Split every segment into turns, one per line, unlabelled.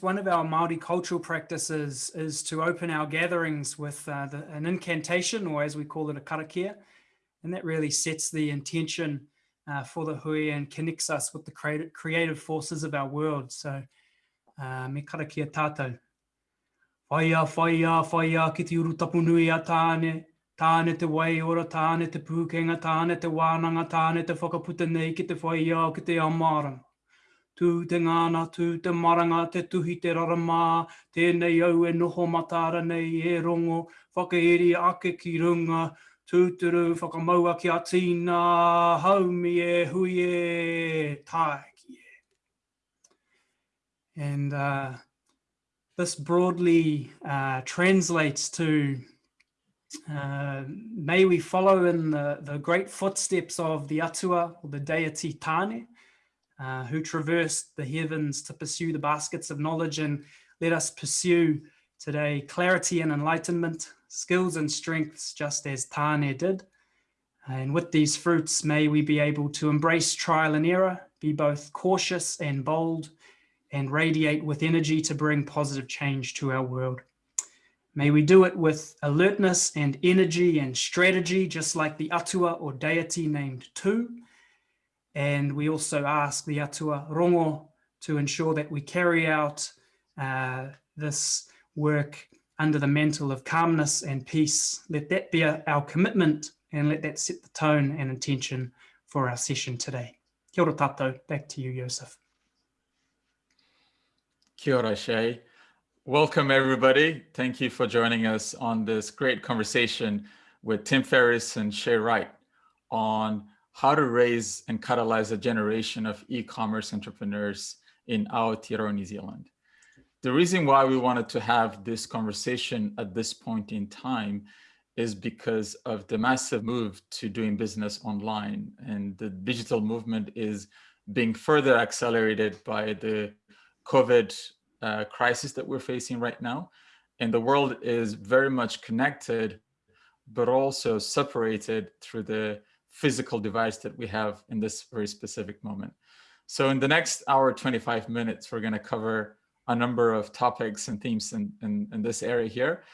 One of our Māori cultural practices is to open our gatherings with uh, the, an incantation, or as we call it, a karakia. And that really sets the intention uh, for the hui and connects us with the creative, creative forces of our world. So, uh, me karakia tātou. Whaia, whaia, whaia, ki te uru tapu nui a tāne, tāne te wai ora, tāne te pūkenga, tāne te wānanga, tāne te whakaputa nei ki te whaia, ki te amaranga tū te ngāna, tū te maranga, te tuhi te raramā, tēnei au e noho matara nei e rongo, whakaeri ake ki runga, tūturu whakamaua ki a tīna, haumi e hui e tāki e. And uh, this broadly uh, translates to uh, may we follow in the, the great footsteps of the Atua, or the deity Tāne, uh, who traversed the heavens to pursue the baskets of knowledge and let us pursue today clarity and enlightenment, skills and strengths, just as Tane did. And with these fruits, may we be able to embrace trial and error, be both cautious and bold, and radiate with energy to bring positive change to our world. May we do it with alertness and energy and strategy, just like the Atua or deity named Tu, and we also ask the Atua Rongo to ensure that we carry out uh, this work under the mantle of calmness and peace. Let that be our commitment and let that set the tone and intention for our session today. Kia ora back to you, Joseph.
Kia ora, Shay. Welcome, everybody. Thank you for joining us on this great conversation with Tim Ferriss and Shay Wright on how to raise and catalyze a generation of e-commerce entrepreneurs in Aotearoa, New Zealand. The reason why we wanted to have this conversation at this point in time is because of the massive move to doing business online and the digital movement is being further accelerated by the COVID uh, crisis that we're facing right now. And the world is very much connected, but also separated through the physical device that we have in this very specific moment. So in the next hour, 25 minutes, we're going to cover a number of topics and themes in, in, in this area here.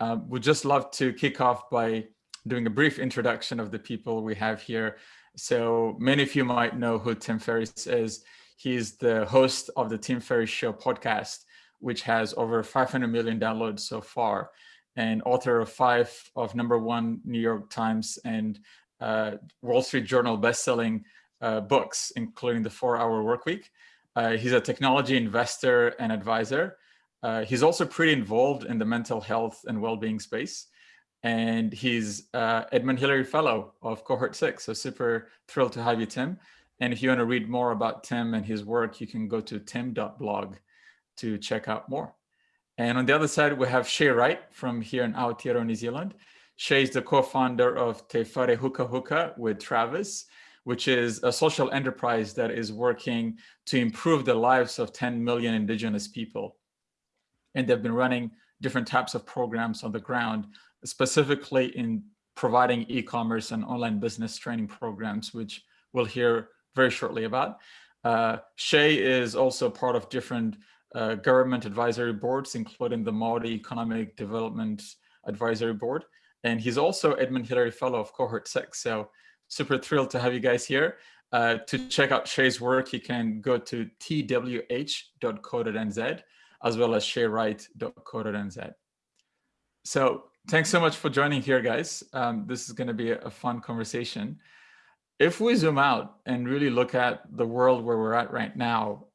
Uh, we'd just love to kick off by doing a brief introduction of the people we have here. So many of you might know who Tim Ferriss is. He's the host of the Tim Ferriss Show podcast, which has over 500 million downloads so far, and author of five of number one New York Times and Wall Street Journal bestselling uh, books, including The Four Hour Workweek. Uh, he's a technology investor and advisor. Uh, he's also pretty involved in the mental health and well-being space. And he's uh, Edmund Hillary Fellow of Cohort 6. So super thrilled to have you, Tim. And if you want to read more about Tim and his work, you can go to tim.blog to check out more. And on the other side, we have Shay Wright from here in Aotearoa, New Zealand. Shay is the co-founder of Te Whare Huka Huka with Travis, which is a social enterprise that is working to improve the lives of 10 million indigenous people. And they've been running different types of programs on the ground, specifically in providing e-commerce and online business training programs, which we'll hear very shortly about. Uh, Shay is also part of different uh, government advisory boards, including the Māori Economic Development Advisory Board. And he's also Edmund Hillary Fellow of Cohort 6. So super thrilled to have you guys here. Uh, to check out Shay's work, you can go to twh.co.nz as well as shaywright.co.nz. So thanks so much for joining here, guys. Um, this is going to be a, a fun conversation. If we zoom out and really look at the world where we're at right now,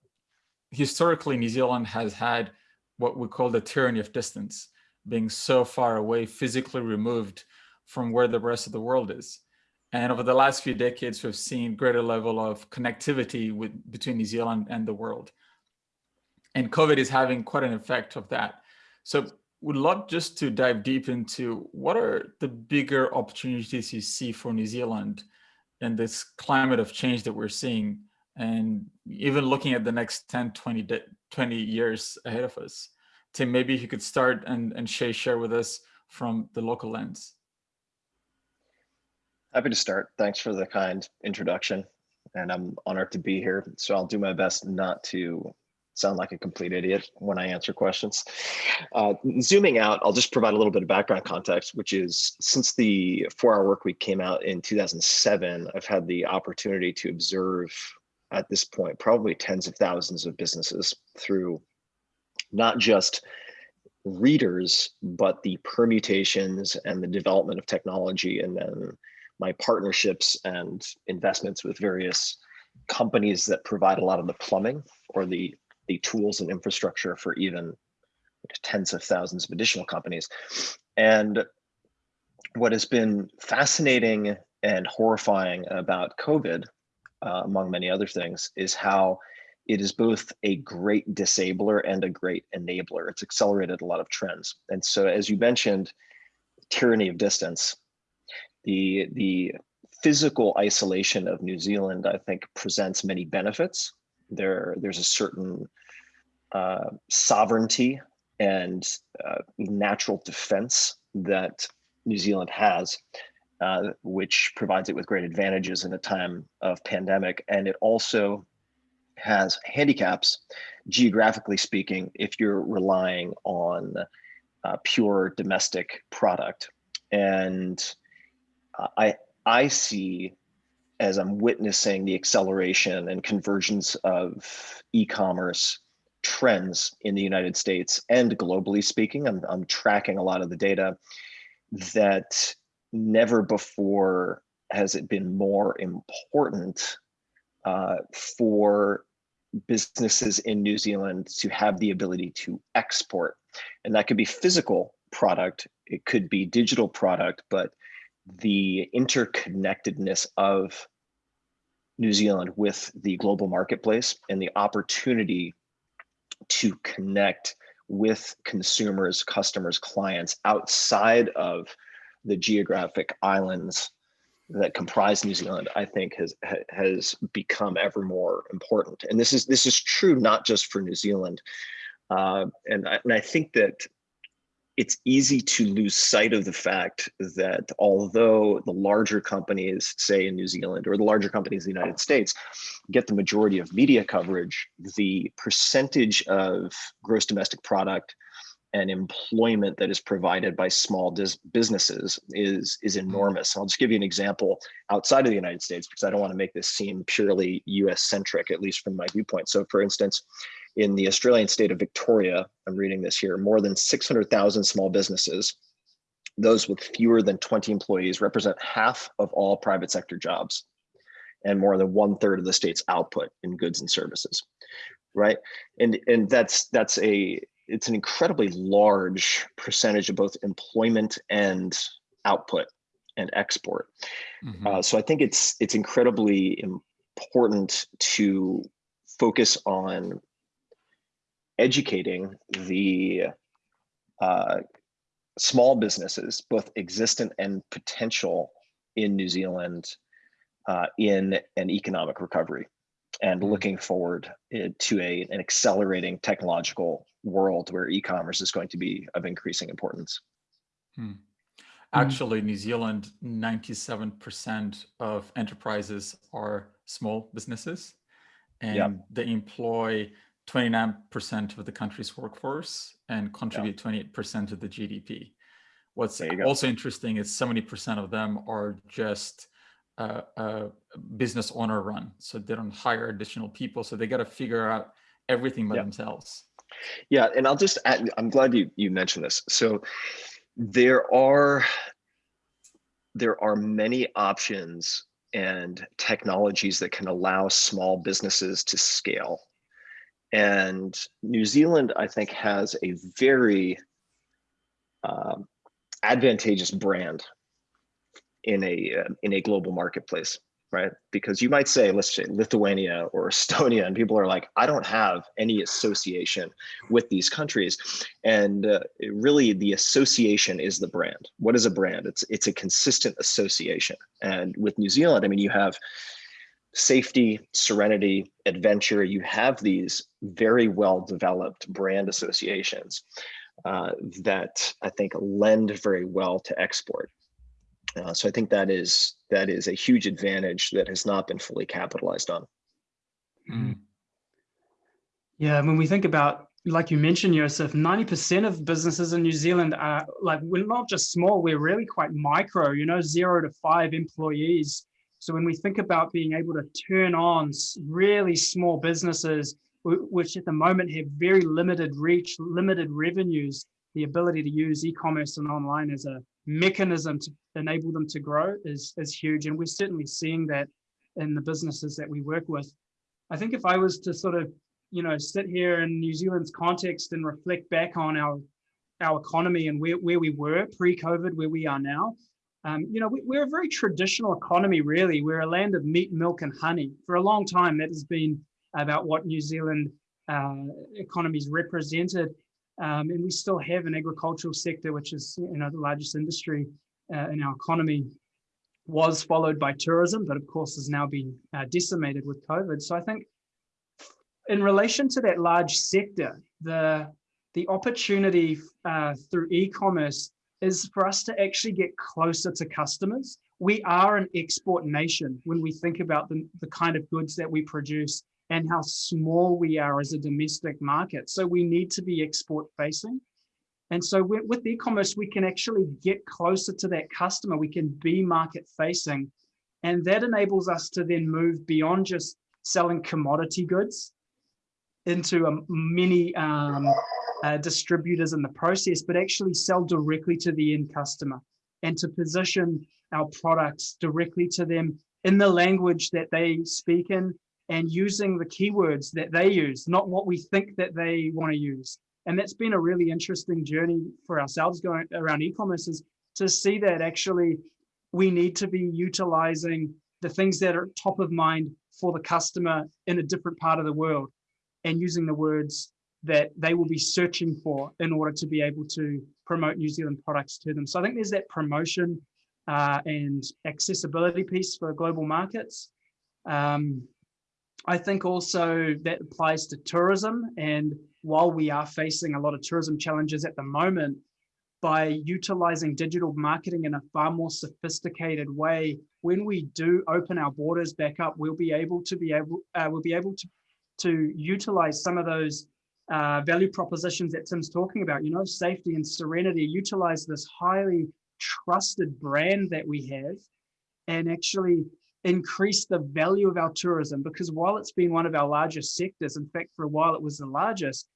historically, New Zealand has had what we call the tyranny of distance being so far away, physically removed from where the rest of the world is. And over the last few decades, we've seen greater level of connectivity with, between New Zealand and the world. And COVID is having quite an effect of that. So would love just to dive deep into what are the bigger opportunities you see for New Zealand in this climate of change that we're seeing and even looking at the next 10, 20, 20 years ahead of us. Tim, maybe you could start and, and Shay share with us from the local lens.
Happy to start. Thanks for the kind introduction. And I'm honored to be here. So I'll do my best not to sound like a complete idiot when I answer questions. Uh, zooming out, I'll just provide a little bit of background context, which is since the four hour work week came out in 2007, I've had the opportunity to observe at this point, probably tens of thousands of businesses through not just readers, but the permutations and the development of technology and then my partnerships and investments with various companies that provide a lot of the plumbing or the the tools and infrastructure for even tens of thousands of additional companies. And what has been fascinating and horrifying about COVID, uh, among many other things, is how it is both a great disabler and a great enabler. It's accelerated a lot of trends. And so as you mentioned, tyranny of distance, the, the physical isolation of New Zealand, I think presents many benefits. There, there's a certain uh, sovereignty and uh, natural defense that New Zealand has, uh, which provides it with great advantages in a time of pandemic. And it also has handicaps, geographically speaking, if you're relying on uh, pure domestic product. And I, I see as I'm witnessing the acceleration and convergence of e-commerce trends in the United States and globally speaking, I'm, I'm tracking a lot of the data that never before has it been more important uh, for businesses in New Zealand to have the ability to export. And that could be physical product, it could be digital product, but the interconnectedness of New Zealand with the global marketplace and the opportunity to connect with consumers, customers, clients outside of the geographic islands that comprise New Zealand, I think has has become ever more important. And this is this is true not just for New Zealand. Uh, and, I, and I think that it's easy to lose sight of the fact that although the larger companies, say in New Zealand or the larger companies in the United States, get the majority of media coverage, the percentage of gross domestic product and employment that is provided by small businesses is is mm-hmm. enormous. I'll just give you an example outside of the United States because I don't want to make this seem purely US centric, at least from my viewpoint. So for instance, in the Australian state of Victoria, I'm reading this here, more than 600,000 small businesses, those with fewer than 20 employees represent half of all private sector jobs and more than one third of the state's output in goods and services, right? And, and that's, that's a, it's an incredibly large percentage of both employment and output and export. Mm -hmm. uh, so I think it's, it's incredibly important to focus on educating the uh, small businesses, both existent and potential in New Zealand uh, in an economic recovery and mm-hmm. looking forward eh, to a, an accelerating technological world where e-commerce is going to be of increasing importance.
Hmm. Actually, New Zealand, 97% of enterprises are small businesses and yep. they employ 29% of the country's workforce and contribute 28% of the GDP. What's also interesting is 70% of them are just uh, uh, business owner run. So they don't hire additional people. So they got to figure out everything by yeah. themselves.
Yeah, and I'll just add, I'm glad you, you mentioned this. So there are, there are many options and technologies that can allow small businesses to scale and New Zealand, I think, has a very uh, advantageous brand in a uh, in a global marketplace, right? Because you might say, let's say Lithuania or Estonia, and people are like, I don't have any association with these countries, and uh, really the association is the brand. What is a brand? It's it's a consistent association, and with New Zealand, I mean, you have safety, serenity, adventure, you have these very well developed brand associations uh, that I think lend very well to export. Uh, so I think that is that is a huge advantage that has not been fully capitalized on.
Mm. Yeah, when we think about, like you mentioned, Joseph, 90% of businesses in New Zealand are like, we're not just small, we're really quite micro, you know, zero to five employees. So when we think about being able to turn on really small businesses, which at the moment have very limited reach, limited revenues, the ability to use e-commerce and online as a mechanism to enable them to grow is, is huge. And we're certainly seeing that in the businesses that we work with. I think if I was to sort of you know, sit here in New Zealand's context and reflect back on our our economy and where, where we were pre-COVID, where we are now. Um, you know, we, are a very traditional economy, really. We're a land of meat, milk, and honey. For a long time, that has been about what New Zealand uh, economies represented. Um, and we still have an agricultural sector, which is you know the largest industry uh, in our economy. Was followed by tourism, but of course has now been uh, decimated with COVID. So I think in relation to that large sector, the, the opportunity uh, through e-commerce is for us to actually get closer to customers. We are an export nation when we think about the, the kind of goods that we produce and how small we are as a domestic market. So we need to be export facing. And so with, e-commerce, we can actually get closer to that customer. We can be market facing. And that enables us to then move beyond just selling commodity goods into a many um, uh, distributors in the process, but actually sell directly to the end customer and to position our products directly to them in the language that they speak in and using the keywords that they use, not what we think that they want to use. And that's been a really interesting journey for ourselves going around e-commerce is to see that actually we need to be utilizing the things that are top of mind for the customer in a different part of the world and using the words that they will be searching for in order to be able to promote New Zealand products to them. So I think there's that promotion uh, and accessibility piece for global markets. Um, I think also that applies to tourism. And while we are facing a lot of tourism challenges at the moment, by utilizing digital marketing in a far more sophisticated way, when we do open our borders back up, we'll be able to be able uh, we'll be able to to utilize some of those uh, value propositions that Tim's talking about, you know, safety and serenity, utilize this highly trusted brand that we have and actually increase the value of our tourism because while it's been one of our largest sectors, in fact, for a while it was the largest,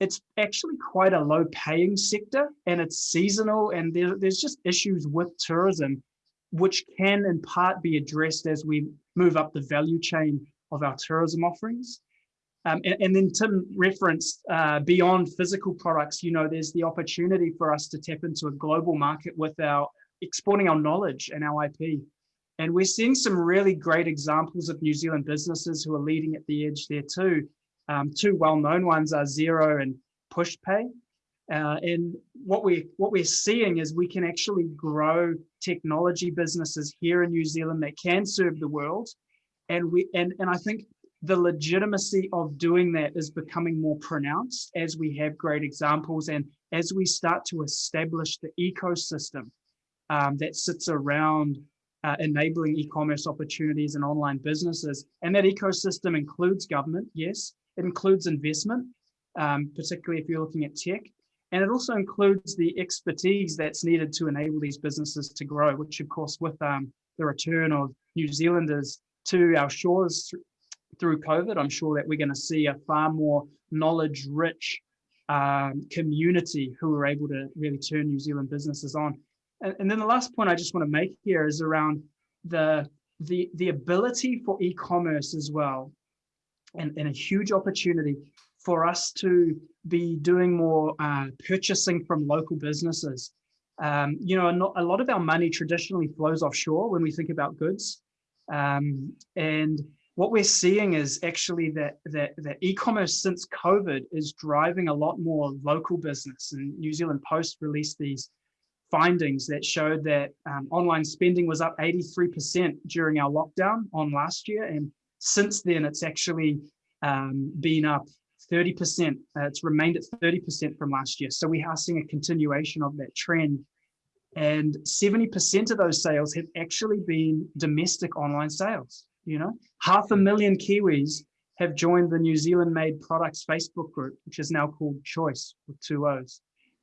it's actually quite a low paying sector and it's seasonal and there, there's just issues with tourism which can in part be addressed as we move up the value chain of our tourism offerings. Um, and, and, then Tim referenced uh, beyond physical products, you know, there's the opportunity for us to tap into a global market with our exporting our knowledge and our IP. And we're seeing some really great examples of New Zealand businesses who are leading at the edge there too. Um, two well-known ones are Xero and PushPay. Uh, and what we what we're seeing is we can actually grow technology businesses here in New Zealand that can serve the world. And we and and I think the legitimacy of doing that is becoming more pronounced as we have great examples and as we start to establish the ecosystem um, that sits around uh, enabling e-commerce opportunities and online businesses. And that ecosystem includes government, yes, it includes investment, um, particularly if you're looking at tech. And it also includes the expertise that's needed to enable these businesses to grow, which of course with um, the return of New Zealanders to our shores through COVID, I'm sure that we're going to see a far more knowledge rich um, community who are able to really turn New Zealand businesses on. And, and then the last point I just want to make here is around the, the, the ability for e-commerce as well, and, and a huge opportunity for us to be doing more uh, purchasing from local businesses. Um, you know, a lot of our money traditionally flows offshore when we think about goods. Um, and what we're seeing is actually that that that e-commerce since COVID is driving a lot more local business. And New Zealand Post released these findings that showed that um, online spending was up 83% during our lockdown on last year. And since then, it's actually um, been up 30%. Uh, it's remained at 30% from last year. So we are seeing a continuation of that trend. And 70% of those sales have actually been domestic online sales you know half a million kiwis have joined the New Zealand Made Products Facebook group, which is now called Chooice with two O's.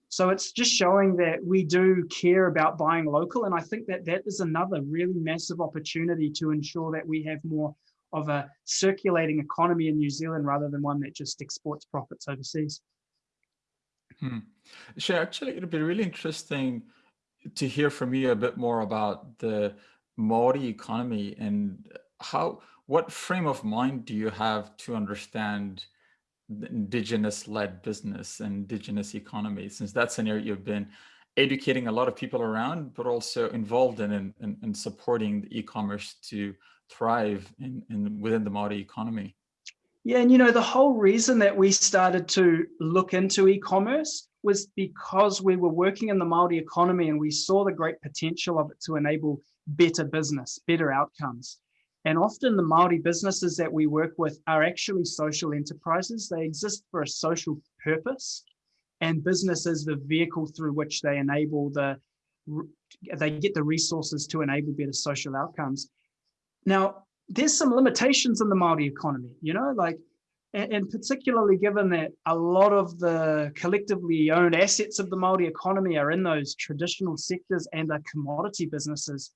So it's just showing that we do care about buying local. And I think that that is another really massive opportunity to ensure that we have more of a circulating economy in New Zealand rather than one that just exports profits overseas.
Hmm. Sure, actually, it'd be really interesting to hear from you a bit more about the Maori economy and how, what frame of mind do you have to understand indigenous led business and indigenous economy, since that's an area you've been educating a lot of people around, but also involved in and, supporting the e-commerce to thrive in, in within the Maori economy.
Yeah, and you know, the whole reason that we started to look into e-commerce was because we were working in the Maori economy and we saw the great potential of it to enable better business, better outcomes. And often the Maori businesses that we work with are actually social enterprises. They exist for a social purpose and business is the vehicle through which they enable the, they get the resources to enable better social outcomes. Now, there's some limitations in the Maori economy, you know, like, and, particularly given that a lot of the collectively owned assets of the Maori economy are in those traditional sectors and are commodity businesses.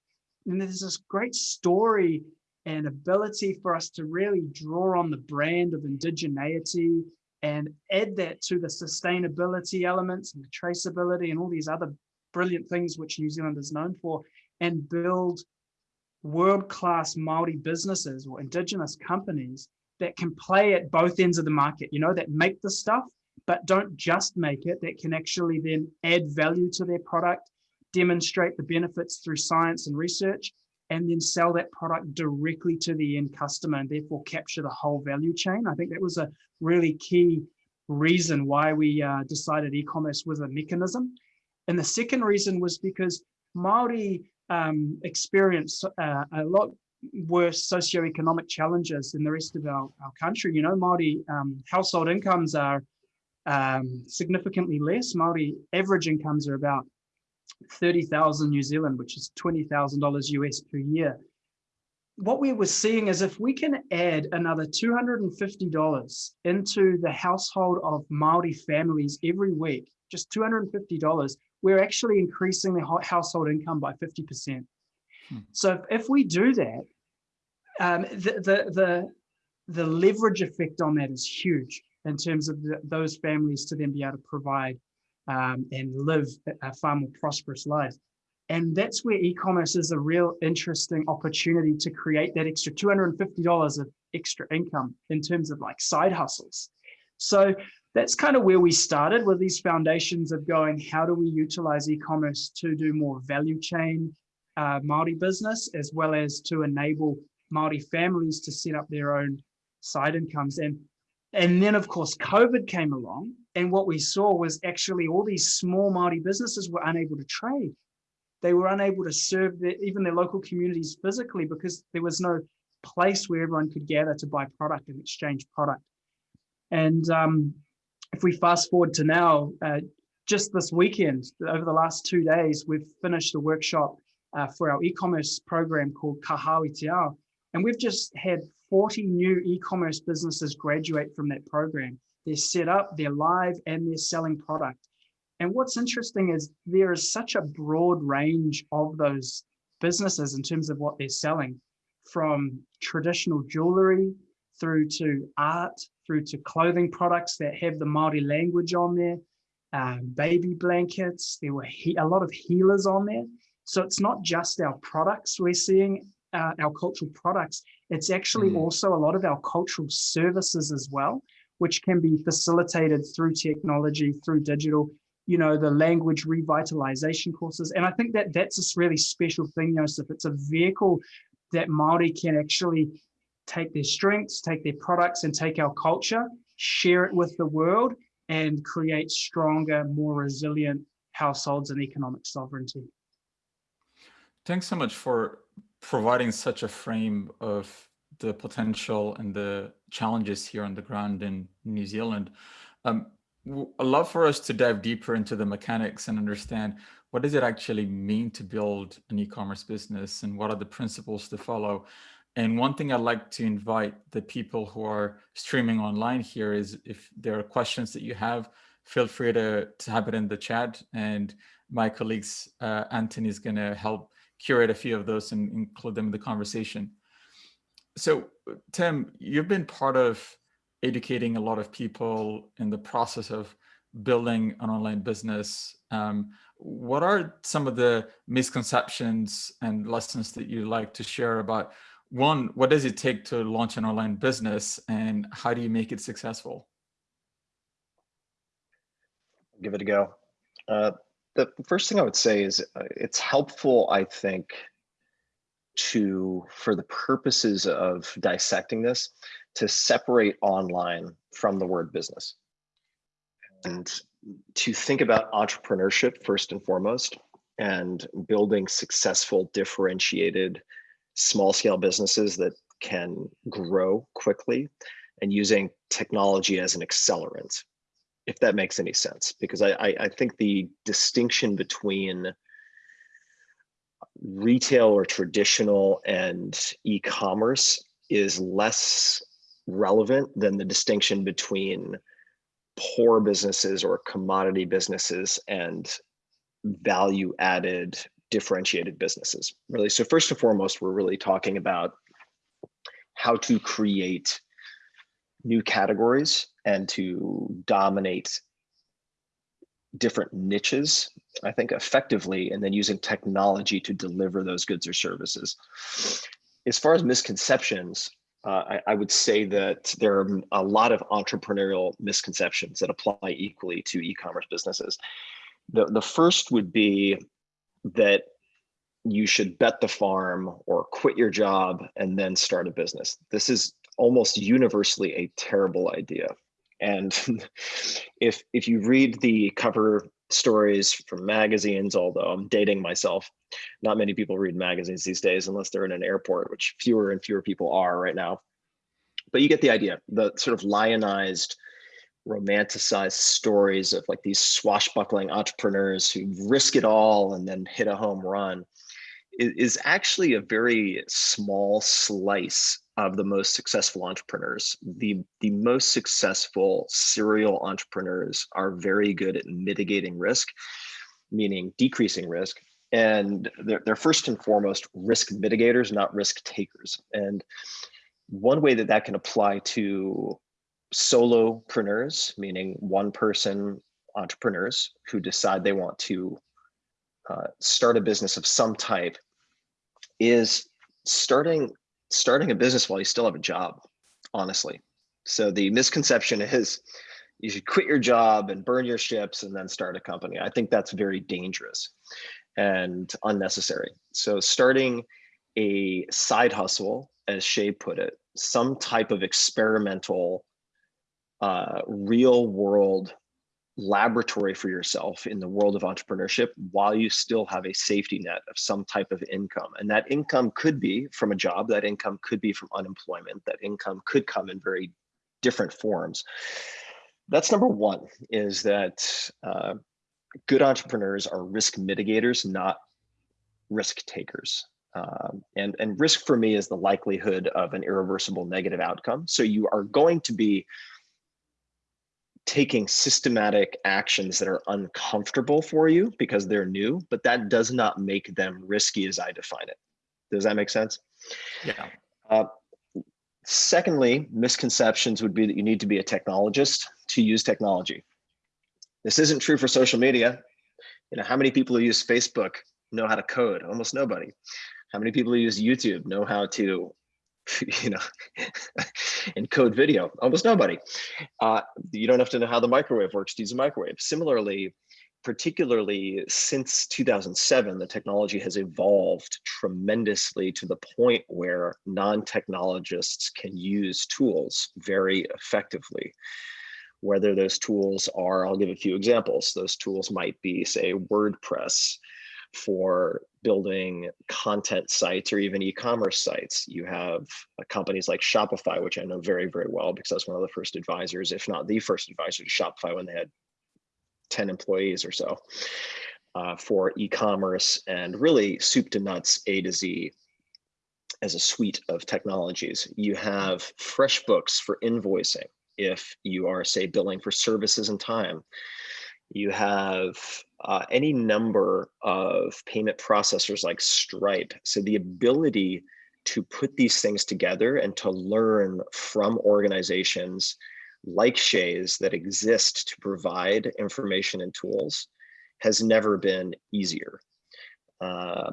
And there's this great story and ability for us to really draw on the brand of indigeneity and add that to the sustainability elements and the traceability and all these other brilliant things which New Zealand is known for and build world-class Maori businesses or indigenous companies that can play at both ends of the market, you know, that make the stuff, but don't just make it, that can actually then add value to their product, demonstrate the benefits through science and research, and then sell that product directly to the end customer and therefore capture the whole value chain. I think that was a really key reason why we uh, decided e-commerce was a mechanism. And the second reason was because Maori um, experience uh, a lot worse socioeconomic challenges than the rest of our, our country. You know, Maori um, household incomes are um, significantly less. Maori average incomes are about 30,000 New Zealand, which is $20,000 US per year. What we were seeing is if we can add another $250 into the household of Maori families every week, just $250, we're actually increasing the household income by 50%. Hmm. So if, we do that, um, the, the, the, the leverage effect on that is huge in terms of the, those families to then be able to provide um, and live a far more prosperous life. And that's where e-commerce is a real interesting opportunity to create that extra $250 of extra income in terms of like side hustles. So that's kind of where we started with these foundations of going, how do we utilize e-commerce to do more value chain uh, Māori business, as well as to enable Māori families to set up their own side incomes. And, and then of course, COVID came along and what we saw was actually all these small Māori businesses were unable to trade. They were unable to serve their, even their local communities physically because there was no place where everyone could gather to buy product and exchange product. And um, if we fast forward to now, uh, just this weekend, over the last two days, we've finished a workshop uh, for our e-commerce program called Kahawi Te Ao. And we've just had 40 new e-commerce businesses graduate from that program. They're set up, they're live, and they're selling product. And what's interesting is there is such a broad range of those businesses in terms of what they're selling, from traditional jewelry through to art, through to clothing products that have the Maori language on there, um, baby blankets. There were a lot of healers on there. So it's not just our products we're seeing, uh, our cultural products. It's actually mm. also a lot of our cultural services as well which can be facilitated through technology, through digital, you know, the language revitalization courses. And I think that that's this really special thing, Joseph. It's a vehicle that Māori can actually take their strengths, take their products and take our culture, share it with the world and create stronger, more resilient households and economic sovereignty.
Thanks so much for providing such a frame of the potential and the challenges here on the ground in New Zealand. Um, I'd love for us to dive deeper into the mechanics and understand what does it actually mean to build an e-commerce business and what are the principles to follow. And one thing I'd like to invite the people who are streaming online here is if there are questions that you have, feel free to type it in the chat and my colleagues, uh, Anthony is gonna help curate a few of those and include them in the conversation. So Tim, you've been part of educating a lot of people in the process of building an online business. Um, what are some of the misconceptions and lessons that you like to share about one, what does it take to launch an online business and how do you make it successful?
Give it a go. Uh, the first thing I would say is uh, it's helpful, I think, to, for the purposes of dissecting this, to separate online from the word business. And to think about entrepreneurship first and foremost, and building successful, differentiated, small scale businesses that can grow quickly and using technology as an accelerant, if that makes any sense. Because I, I, I think the distinction between retail or traditional and e-commerce is less relevant than the distinction between poor businesses or commodity businesses and value added differentiated businesses really. So first and foremost we're really talking about how to create new categories and to dominate different niches i think effectively and then using technology to deliver those goods or services as far as misconceptions uh, I, I, would say that there are a lot of entrepreneurial misconceptions that apply equally to e-commerce businesses. The, the first would be that you should bet the farm or quit your job and then start a business. This is almost universally a terrible idea. And if, if you read the cover stories from magazines, although I'm dating myself. Not many people read magazines these days unless they're in an airport, which fewer and fewer people are right now. But you get the idea, the sort of lionized, romanticized stories of like these swashbuckling entrepreneurs who risk it all and then hit a home run is actually a very small slice of the most successful entrepreneurs. The, the most successful serial entrepreneurs are very good at mitigating risk, meaning decreasing risk. And they're, they're first and foremost risk mitigators, not risk takers. And one way that that can apply to solopreneurs, meaning one person entrepreneurs who decide they want to uh, start a business of some type is starting starting a business while you still have a job, honestly. So the misconception is you should quit your job and burn your ships and then start a company. I think that's very dangerous and unnecessary. So starting a side hustle, as Shay put it, some type of experimental, uh, real world laboratory for yourself in the world of entrepreneurship while you still have a safety net of some type of income. And that income could be from a job, that income could be from unemployment, that income could come in very different forms. That's number one, is that uh, good entrepreneurs are risk mitigators, not risk takers. Um, and, and risk for me is the likelihood of an irreversible negative outcome. So you are going to be taking systematic actions that are uncomfortable for you because they're new, but that does not make them risky as I define it. Does that make sense?
Yeah.
Uh, secondly, misconceptions would be that you need to be a technologist to use technology. This isn't true for social media. You know, how many people who use Facebook know how to code? Almost nobody. How many people who use YouTube know how to you know, encode video, almost nobody. Uh, you don't have to know how the microwave works to use a microwave. Similarly, particularly since 2007, the technology has evolved tremendously to the point where non-technologists can use tools very effectively. Whether those tools are, I'll give a few examples. Those tools might be, say, WordPress, for building content sites or even e-commerce sites. You have uh, companies like Shopify, which I know very, very well because I was one of the first advisors, if not the first advisor to Shopify when they had 10 employees or so uh, for e-commerce and really soup to nuts, A to Z. as a suite of technologies. You have FreshBooks for invoicing if you are, say, billing for services and time. You have uh, any number of payment processors like Stripe. So the ability to put these things together and to learn from organizations like Shay's that exist to provide information and tools has never been easier. Uh,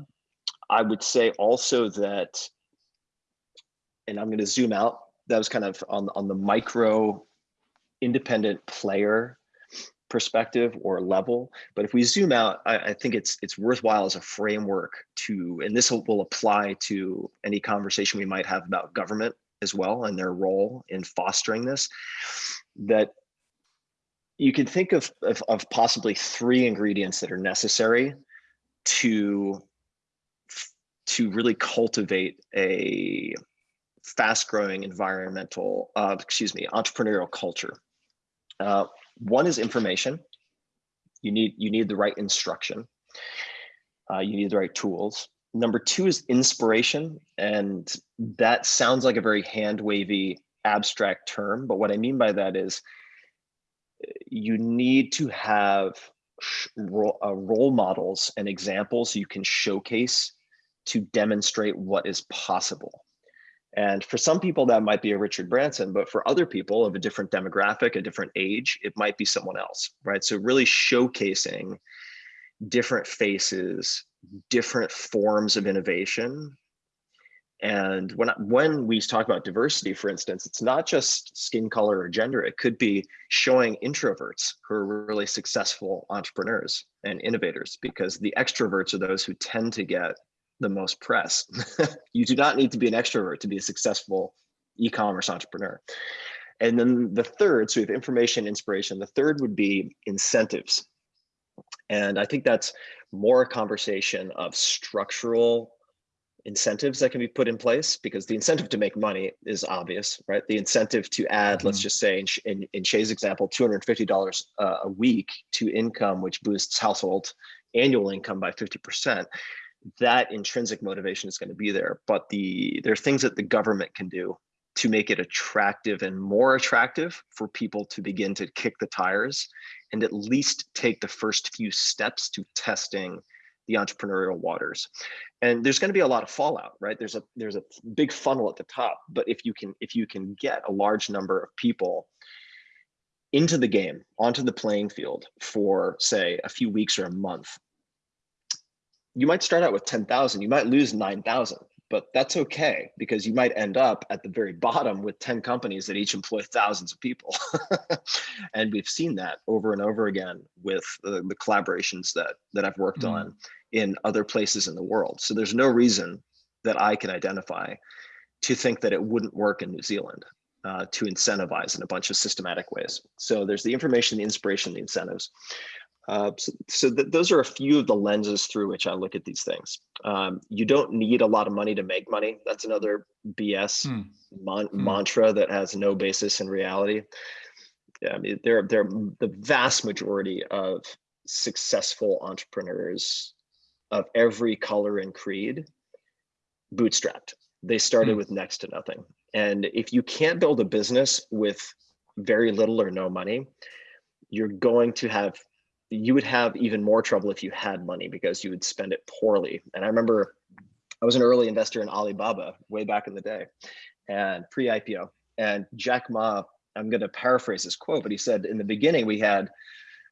I would say also that, and I'm going to zoom out, that was kind of on, on the micro independent player perspective or level. But if we zoom out, I, I, think it's it's worthwhile as a framework to, and this will, apply to any conversation we might have about government as well and their role in fostering this, that you can think of, of, of possibly three ingredients that are necessary to to really cultivate a fast growing environmental, uh, excuse me, entrepreneurial culture. Uh, one is information. You need, you need the right instruction. Uh, you need the right tools. Number two is inspiration. And that sounds like a very hand wavy abstract term. But what I mean by that is you need to have uh, role models and examples you can showcase to demonstrate what is possible. And for some people, that might be a Richard Branson, but for other people of a different demographic, a different age, it might be someone else, right? So really showcasing different faces, different forms of innovation. And when, when we talk about diversity, for instance, it's not just skin color or gender, it could be showing introverts who are really successful entrepreneurs and innovators because the extroverts are those who tend to get the most press. you do not need to be an extrovert to be a successful e-commerce entrepreneur. And then the third, so we have information, inspiration. The third would be incentives. And I think that's more a conversation of structural incentives that can be put in place because the incentive to make money is obvious, right? The incentive to add, mm -hmm. let's mm-hmm. just say in, in, in Shay's example, $250 uh, a week to income, which boosts household annual income by 50% that intrinsic motivation is going to be there. But the there are things that the government can do to make it attractive and more attractive for people to begin to kick the tires and at least take the first few steps to testing the entrepreneurial waters and there's going to be a lot of fallout right there's a there's a big funnel at the top but if you can if you can get a large number of people into the game onto the playing field for say a few weeks or a month you might start out with 10,000, you might lose 9,000, but that's okay because you might end up at the very bottom with 10 companies that each employ thousands of people. and we've seen that over and over again with the, the collaborations that, that I've worked mm. on in other places in the world. So there's no reason that I can identify to think that it wouldn't work in New Zealand uh, to incentivize in a bunch of systematic ways. So there's the information, the inspiration, the incentives. Uh, so, so th those are a few of the lenses through which I look at these things. Um, you don't need a lot of money to make money. That's another BS hmm. man hmm. mantra that has no basis in reality. Yeah, I mean, they're, they're the vast majority of successful entrepreneurs of every color and creed bootstrapped. They started hmm. with next to nothing. And if you can't build a business with very little or no money, you're going to have you would have even more trouble if you had money because you would spend it poorly. And I remember I was an early investor in Alibaba way back in the day and pre-IPO. And Jack Ma, I'm going to paraphrase this quote, but he said in the beginning we had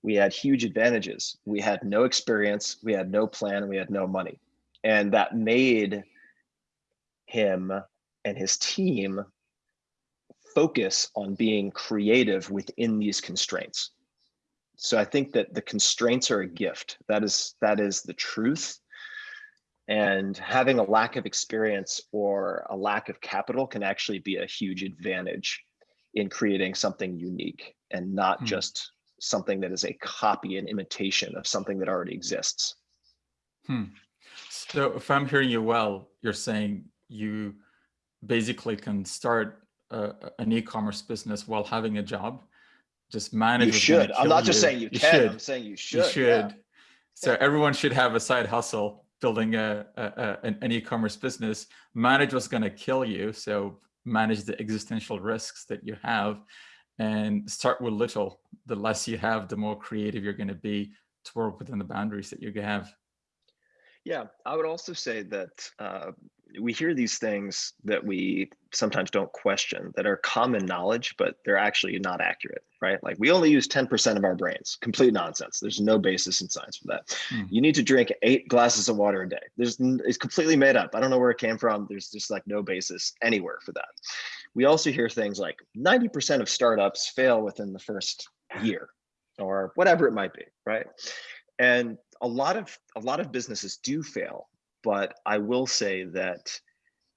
we had huge advantages. We had no experience, we had no plan, we had no money. And that made him and his team focus on being creative within these constraints so I think that the constraints are a gift. That is that is the truth. And having a lack of experience or a lack of capital can actually be a huge advantage in creating something unique and not hmm. just something that is a copy and imitation of something that already exists.
Hmm. So if I'm hearing you well, you're saying you basically can start a, an e-commerce business while having a job just manage.
You should. I'm not just you. saying you, you can. Should. I'm saying you should.
You should. Yeah. So everyone should have a side hustle building a, a, a an, an e-commerce business, manage what's going to kill you. So manage the existential risks that you have and start with little. The less you have, the more creative you're going to be to work within the boundaries that you have.
Yeah, I would also say that uh, we hear these things that we sometimes don't question that are common knowledge, but they're actually not accurate, right? Like we only use 10% of our brains, complete nonsense. There's no basis in science for that. Hmm. You need to drink eight glasses of water a day. There's It's completely made up. I don't know where it came from. There's just like no basis anywhere for that. We also hear things like 90% of startups fail within the first year or whatever it might be, right? And a lot of a lot of businesses do fail, but I will say that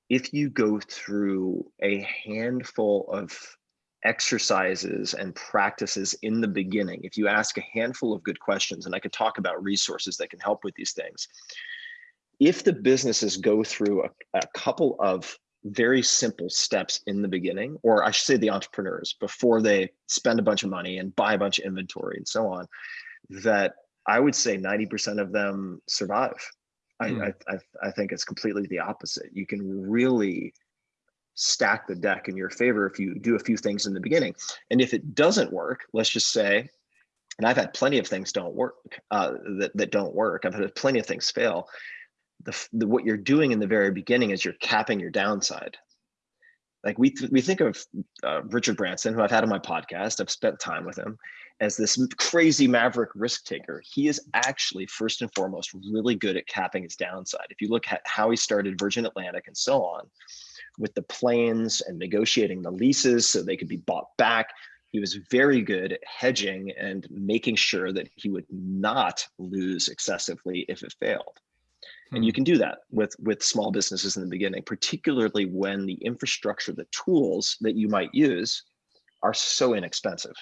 if you go through a handful of exercises and practices in the beginning, if you ask a handful of good questions, and I could talk about resources that can help with these things, if the businesses go through a, a couple of very simple steps in the beginning, or I should say the entrepreneurs, before they spend a bunch of money and buy a bunch of inventory and so on, that I would say 90% of them survive. Hmm. I, I, I think it's completely the opposite. You can really stack the deck in your favor if you do a few things in the beginning. And if it doesn't work, let's just say, and I've had plenty of things don't work uh, that, that don't work. I've had plenty of things fail. The, the, what you're doing in the very beginning is you're capping your downside. Like we, th we think of uh, Richard Branson, who I've had on my podcast, I've spent time with him, as this crazy maverick risk taker, he is actually first and foremost really good at capping his downside. If you look at how he started Virgin Atlantic and so on, with the planes and negotiating the leases so they could be bought back, he was very good at hedging and making sure that he would not lose excessively if it failed. Hmm. And you hmm. can do that with, with small businesses in the beginning, particularly when the infrastructure, the tools that you might use are so inexpensive.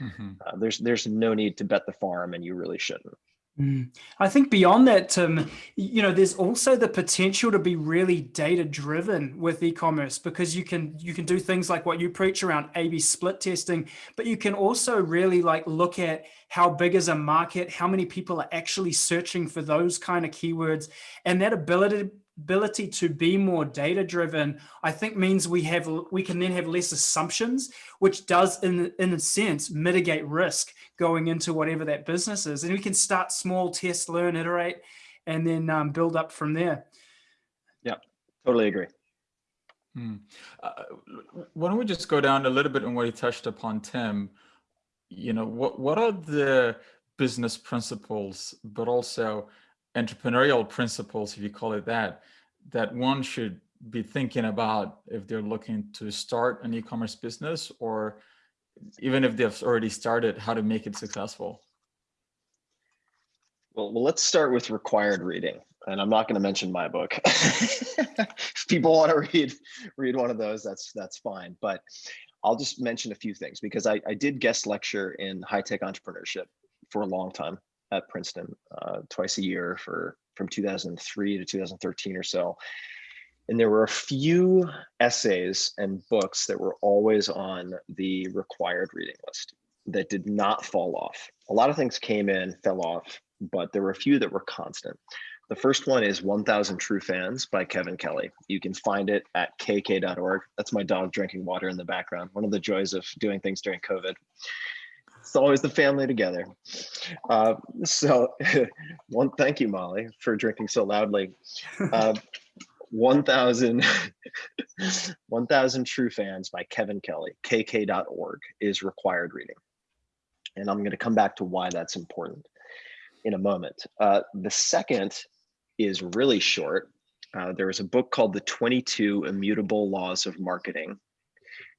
Mm -hmm. uh, there's there's no need to bet the farm, and you really shouldn't.
Mm. I think beyond that, Tim, you know, there's also the potential to be really data driven with e-commerce because you can you can do things like what you preach around A/B split testing, but you can also really like look at how big is a market, how many people are actually searching for those kind of keywords, and that ability ability to be more data driven, I think means we have we can then have less assumptions, which does in, in a sense mitigate risk going into whatever that business is. And we can start small, test, learn, iterate, and then um, build up from there.
Yeah, totally agree.
Hmm. Uh, why don't we just go down a little bit on what you touched upon, Tim? You know, what, what are the business principles, but also entrepreneurial principles, if you call it that, that one should be thinking about if they're looking to start an e-commerce business or even if they've already started, how to make it successful?
Well, well let's start with required reading. And I'm not going to mention my book. if people want to read read one of those, that's that's fine. But I'll just mention a few things because I, I did guest lecture in high tech entrepreneurship for a long time at Princeton uh, twice a year for from 2003 to 2013 or so. And there were a few essays and books that were always on the required reading list that did not fall off. A lot of things came in, fell off, but there were a few that were constant. The first one is 1000 True Fans by Kevin Kelly. You can find it at kk.org. That's my dog drinking water in the background. One of the joys of doing things during COVID. It's always the family together. Uh, so one, thank you, Molly, for drinking so loudly. Uh, 1000 1000 True Fans by Kevin Kelly, kk.org is required reading. And I'm going to come back to why that's important in a moment. Uh, the second is really short. Uh, there is a book called The 22 Immutable Laws of Marketing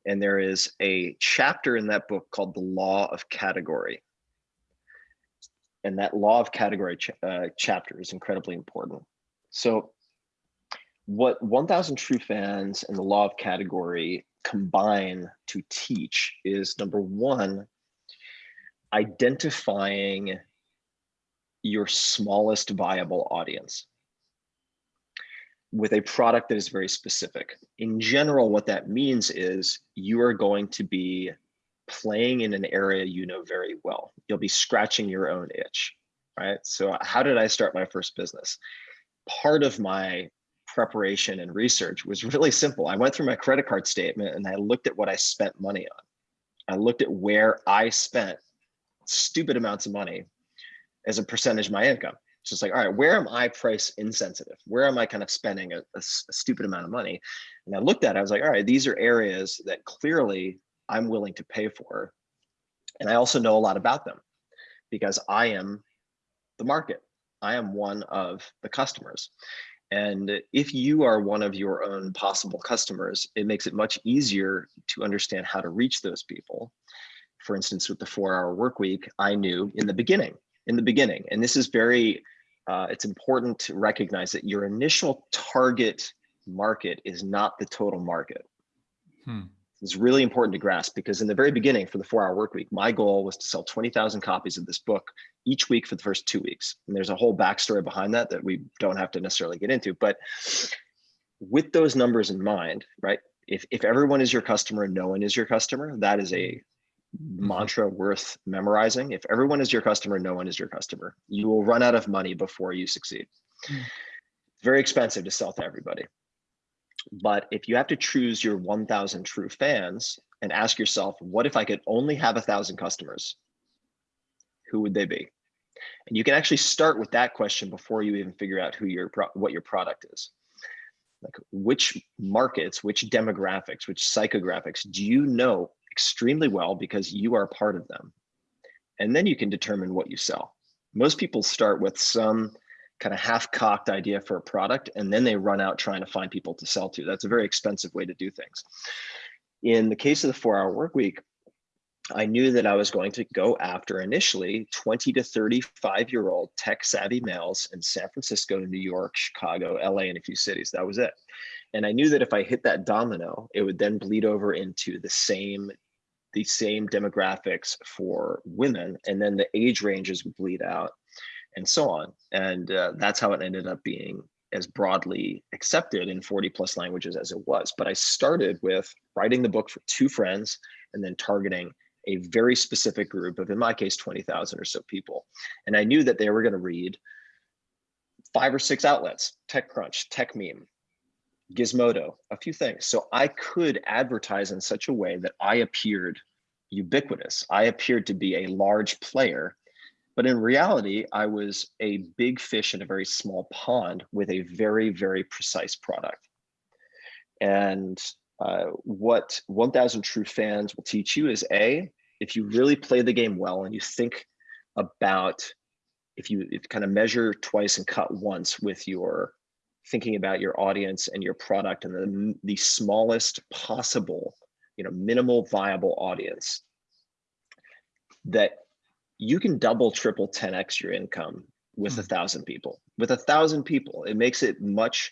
and there is a chapter in that book called The Law of Category. And that Law of Category ch uh, chapter is incredibly important. So what 1000 True Fans and the Law of Category combine to teach is number one, identifying your smallest viable audience with a product that is very specific. In general, what that means is you are going to be playing in an area you know very well. You'll be scratching your own itch, right? So how did I start my first business? part of my preparation and research was really simple. I went through my credit card statement and I looked at what I spent money on. I looked at where I spent stupid amounts of money as a percentage of my income. It's like, all right, where am I price insensitive? Where am I kind of spending a, a, a stupid amount of money? And I looked at it, I was like, all right, these are areas that clearly I'm willing to pay for. And I also know a lot about them because I am the market. I am one of the customers. And if you are one of your own possible customers, it makes it much easier to understand how to reach those people. For instance, with the four hour work week, I knew in the beginning, in the beginning, and this is very, uh, it's important to recognize that your initial target market is not the total market. Hmm. It's really important to grasp because in the very beginning for the four hour work week, my goal was to sell 20,000 copies of this book each week for the first two weeks. And there's a whole backstory behind that that we don't have to necessarily get into. But with those numbers in mind, right? If, if everyone is your customer and no one is your customer, that is a mantra worth memorizing. If everyone is your customer, no one is your customer. You will run out of money before you succeed. Mm. Very expensive to sell to everybody. But if you have to choose your 1000 true fans and ask yourself, what if I could only have a thousand customers? Who would they be? And you can actually start with that question before you even figure out who your what your product is. Like which markets, which demographics, which psychographics do you know extremely well because you are part of them? And then you can determine what you sell. Most people start with some kind of half-cocked idea for a product and then they run out trying to find people to sell to. That's a very expensive way to do things. In the case of the four-hour work week, I knew that I was going to go after initially 20 to 35 year old tech savvy males in San Francisco, New York, Chicago, LA, and a few cities. That was it. And I knew that if I hit that domino, it would then bleed over into the same the same demographics for women, and then the age ranges would bleed out and so on. And uh, that's how it ended up being as broadly accepted in 40 plus languages as it was. But I started with writing the book for two friends and then targeting a very specific group of, in my case, 20,000 or so people. And I knew that they were going to read five or six outlets, TechCrunch, TechMeme, Gizmodo, a few things. So I could advertise in such a way that I appeared ubiquitous. I appeared to be a large player but in reality, I was a big fish in a very small pond with a very, very precise product. And uh, what 1000 True Fans will teach you is A, if you really play the game well and you think about, if you if kind of measure twice and cut once with your thinking about your audience and your product and the, the smallest possible, you know, minimal viable audience, that you can double, triple, 10x your income with a hmm. thousand people. With a thousand people, it makes it much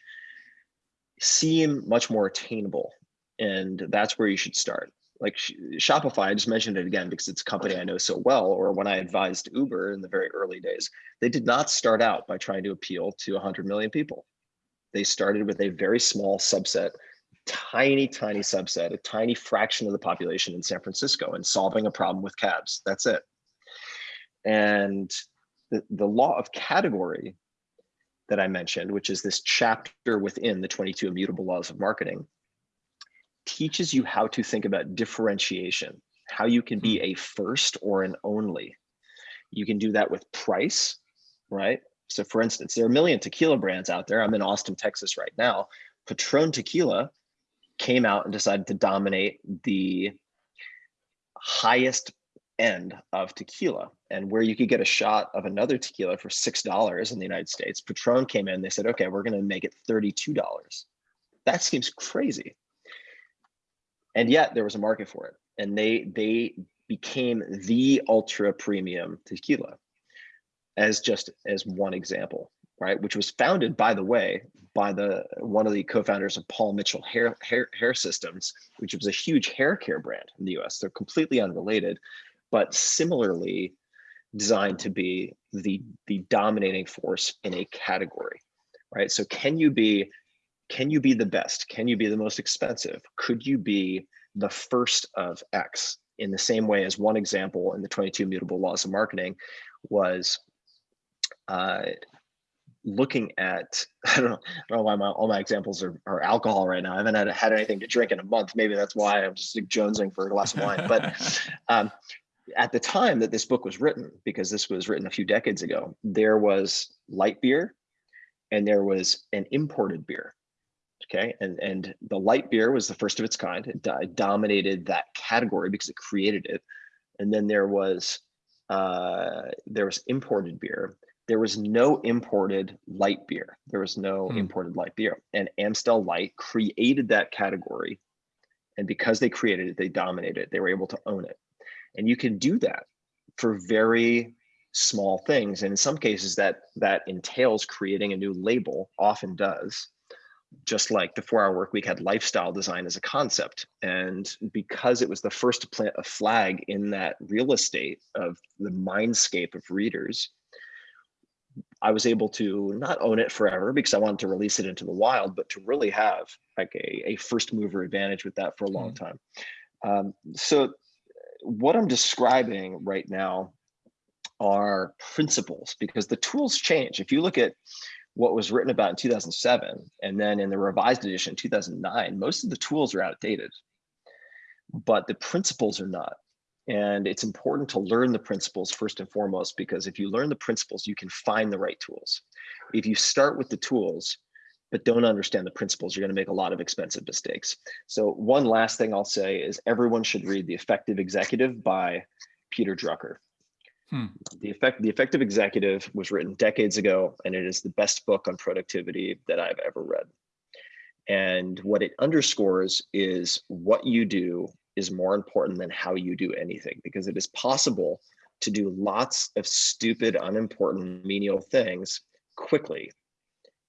seem much more attainable, and that's where you should start. Like Shopify, I just mentioned it again because it's a company I know so well. Or when I advised Uber in the very early days, they did not start out by trying to appeal to 100 million people. They started with a very small subset tiny, tiny subset, a tiny fraction of the population in San Francisco and solving a problem with cabs. That's it. And the, the law of category that I mentioned, which is this chapter within the 22 immutable laws of marketing, teaches you how to think about differentiation, how you can be hmm. a first or an only. You can do that with price, right? So for instance, there are a million tequila brands out there. I'm in Austin, Texas right now. Patron Tequila came out and decided to dominate the highest end of tequila and where you could get a shot of another tequila for six dollars in the United States. Patron came in, and they said, okay, we're gonna make it $32. That seems crazy. And yet there was a market for it. And they they became the ultra premium tequila as just as one example, right? Which was founded, by the way, by the one of the co-founders of Paul Mitchell Hair, Hair, Hair Systems, which was a huge hair care brand in the US. They're completely unrelated, but similarly designed to be the, the dominating force in a category, right? So can you be, can you be the best? Can you be the most expensive? Could you be the first of X in the same way as one example in the 22 immutable laws of marketing was uh, looking at I don't know, I don't know why my all my examples are, are alcohol right now. I haven't had, had anything to drink in a month. Maybe that's why I'm just like jonesing for a glass of wine. But um, at the time that this book was written, because this was written a few decades ago, there was light beer and there was an imported beer. Okay, and and the light beer was the first of its kind. It, it dominated that category because it created it. And then there was uh, there was imported beer. There was no imported light beer. There was no hmm. imported light beer. And Amstel Light created that category. And because they created it, they dominated it. They were able to own it. And you can do that for very small things. And in some cases that that entails creating a new label, often does just like the four hour work week had lifestyle design as a concept. And because it was the first to plant a flag in that real estate of the mindscape of readers, I was able to not own it forever because I wanted to release it into the wild, but to really have like a, a first mover advantage with that for a long mm. time. Um, so what I'm describing right now are principles because the tools change. If you look at what was written about in 2007 and then in the revised edition 2009 most of the tools are outdated but the principles are not and it's important to learn the principles first and foremost because if you learn the principles you can find the right tools if you start with the tools but don't understand the principles you're going to make a lot of expensive mistakes so one last thing i'll say is everyone should read the effective executive by peter drucker Hmm. The effect, the effective executive was written decades ago, and it is the best book on productivity that I've ever read. And what it underscores is what you do is more important than how you do anything, because it is possible to do lots of stupid, unimportant, menial things quickly.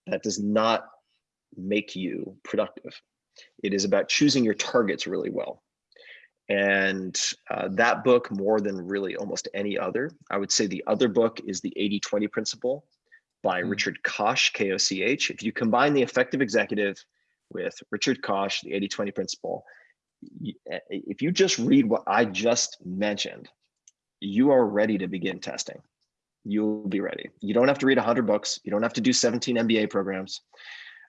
That does not make you productive. It is about choosing your targets really well. And uh, that book, more than really almost any other, I would say the other book is the 80 20 principle by mm. Richard Koch, K O C H. If you combine the effective executive with Richard Koch, the 80 20 principle, if you just read what I just mentioned, you are ready to begin testing. You'll be ready. You don't have to read 100 books, you don't have to do 17 MBA programs.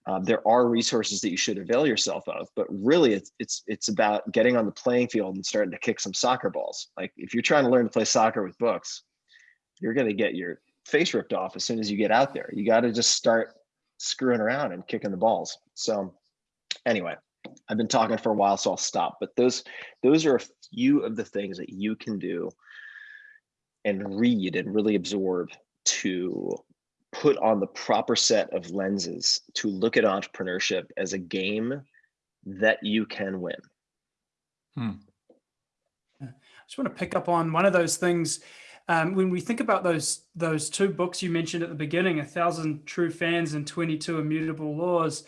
Um, there are resources that you should avail yourself of, but really it's, it's, it's about getting on the playing field and starting to kick some soccer balls. Like if you're trying to learn to play soccer with books, you're going to get your face ripped off as soon as you get out there. You got to just start screwing around and kicking the balls. So anyway, I've been talking for a while, so I'll stop. But those those are a few of the things that you can do and read and really absorb to put on the proper set of lenses to look at entrepreneurship as a game that you can win.
Hmm. I just want to pick up on one of those things. Um, when we think about those those two books you mentioned at the beginning, A Thousand True Fans and 22 Immutable Laws,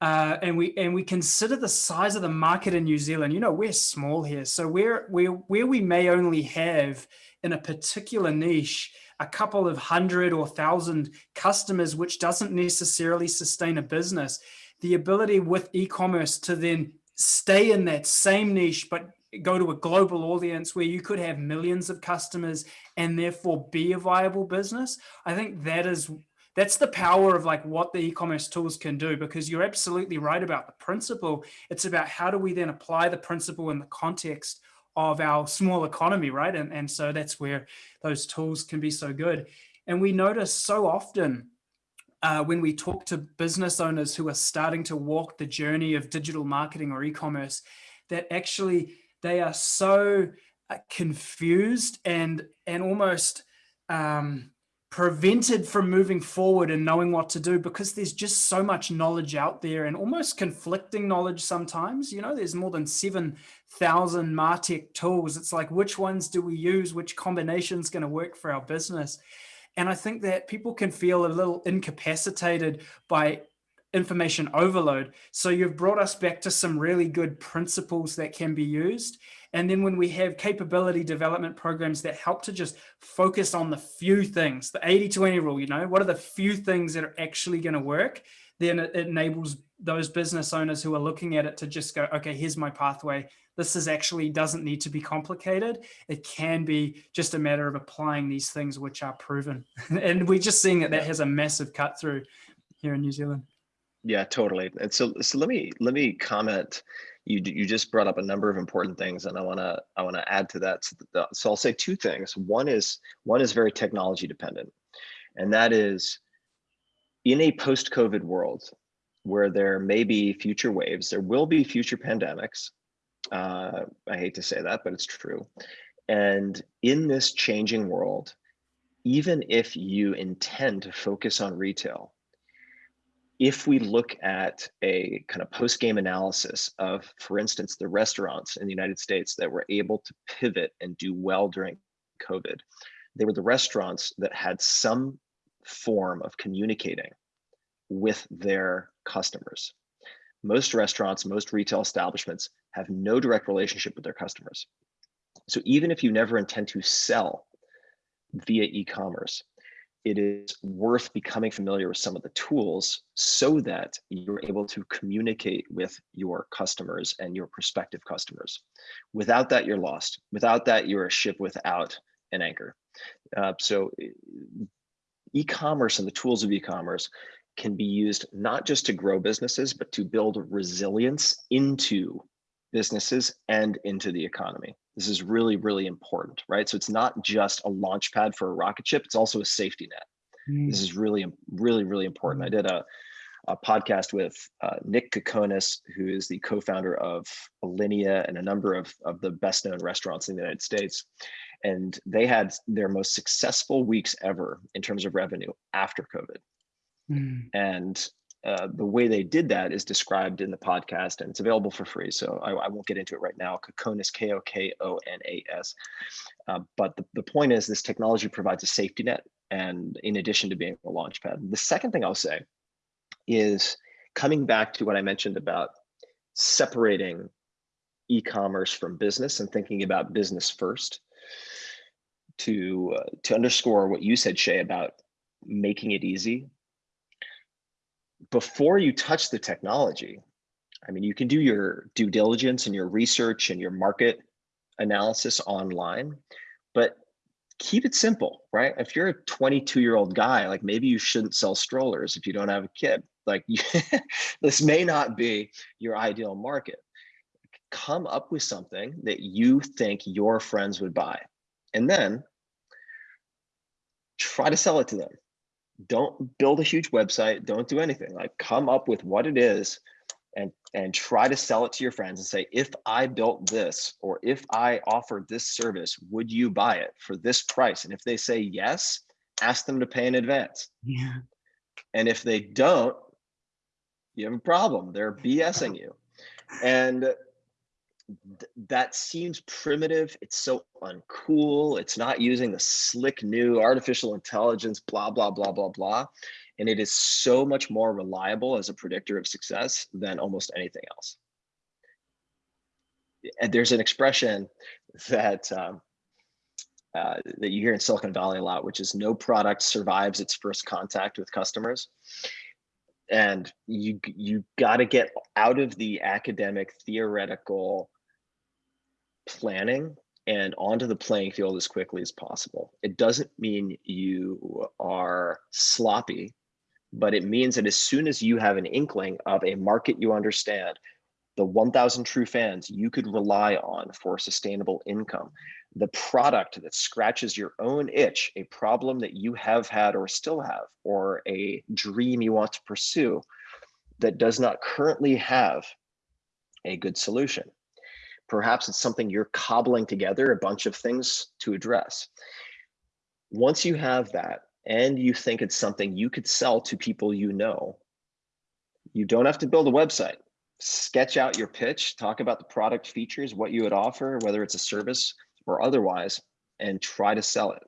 uh, and we and we consider the size of the market in New Zealand, you know, we're small here. So where, where, where we may only have in a particular niche, a couple of hundred or thousand customers, which doesn't necessarily sustain a business, the ability with e-commerce to then stay in that same niche, but go to a global audience where you could have millions of customers and therefore be a viable business. I think that is that's the power of like what the e-commerce tools can do because you're absolutely right about the principle. It's about how do we then apply the principle in the context of our small economy, right? And, and so that's where those tools can be so good. And we notice so often uh, when we talk to business owners who are starting to walk the journey of digital marketing or e-commerce, that actually they are so uh, confused and and almost um, prevented from moving forward and knowing what to do because there's just so much knowledge out there and almost conflicting knowledge sometimes. You know there's more than 7,000 martech tools. It's like which ones do we use? Which combination is going to work for our business? And i think that people can feel a little incapacitated by information overload. So you've brought us back to some really good principles that can be used and then when we have capability development programs that help to just focus on the few things, the 80-20 rule, you know, what are the few things that are actually going to work, then it enables those business owners who are looking at it to just go, okay, here's my pathway. This is actually doesn't need to be complicated. It can be just a matter of applying these things which are proven. and we're just seeing that that has a massive cut through here in New Zealand.
Yeah, totally. And so, so let me let me comment. You you just brought up a number of important things, and I want to I want to add to that. So, so I'll say two things. One is one is very technology dependent, and that is in a post-COVID world where there may be future waves, there will be future pandemics. Uh, I hate to say that, but it's true. And in this changing world, even if you intend to focus on retail, if we look at a kind of post-game analysis of, for instance, the restaurants in the United States that were able to pivot and do well during COVID, they were the restaurants that had some form of communicating with their customers. Most restaurants, most retail establishments have no direct relationship with their customers. So even if you never intend to sell via e-commerce, it is worth becoming familiar with some of the tools so that you're able to communicate with your customers and your prospective customers. Without that, you're lost. Without that, you're a ship without an anchor. Uh, so e-commerce and the tools of e-commerce can be used not just to grow businesses, but to build resilience into businesses and into the economy. This is really, really important, right? So it's not just a launch pad for a rocket ship, it's also a safety net. Mm. This is really, really, really important. I did a, a podcast with uh, Nick Kokonas, who is the co-founder of Alinea and a number of, of the best known restaurants in the United States. And they had their most successful weeks ever in terms of revenue after COVID. Mm. And uh, the way they did that is described in the podcast and it's available for free. So I, I won't get into it right now. Kokonas, K-O-K-O-N-A-S. Uh, but the, the point is this technology provides a safety net and in addition to being a launch pad. The second thing I'll say is coming back to what I mentioned about separating e-commerce from business and thinking about business first to, uh, to underscore what you said, Shay, about making it easy before you touch the technology, I mean, you can do your due diligence and your research and your market analysis online, but keep it simple, right? If you're a 22 year old guy, like maybe you shouldn't sell strollers if you don't have a kid. Like this may not be your ideal market. Come up with something that you think your friends would buy and then try to sell it to them don't build a huge website don't do anything like come up with what it is and and try to sell it to your friends and say if i built this or if i offered this service would you buy it for this price? And if they say yes ask them to pay in advance.
Yeah.
And if they don't you have a problem. They're bsing you. And th that seems primitive. It's so uncool. It's not using the slick new artificial intelligence, blah, blah, blah, blah, blah. And it is so much more reliable as a predictor of success than almost anything else. And there's an expression that um, uh, that you hear in Silicon Valley a lot, which is no product survives its first contact with customers. And you you got to get out of the academic theoretical planning and onto the playing field as quickly as possible. It doesn't mean you are sloppy, but it means that as soon as you have an inkling of a market you understand, the 1000 true fans you could rely on for sustainable income, the product that scratches your own itch, a problem that you have had or still have, or a dream you want to pursue that does not currently have a good solution Perhaps it's something you're cobbling together a bunch of things to address. Once you have that and you think it's something you could sell to people you know, you don't have to build a website. Sketch out your pitch, talk about the product features, what you would offer, whether it's a service or otherwise, and try to sell it.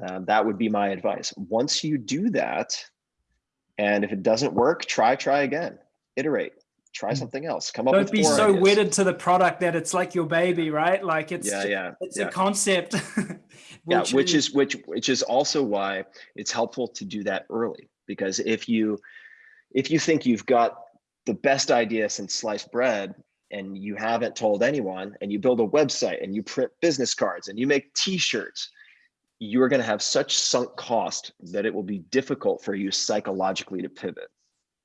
Uh, that would be my advice. Once you do that, and if it doesn't work, try, try again, iterate try mm. something else come up
don't be so ideas. wedded to the product that it's like your baby right like it's
yeah yeah
it's
yeah.
a concept
yeah which is which which is also why it's helpful to do that early because if you if you think you've got the best idea since sliced bread and you haven't told anyone and you build a website and you print business cards and you make t-shirts you are going to have such sunk cost that it will be difficult for you psychologically to pivot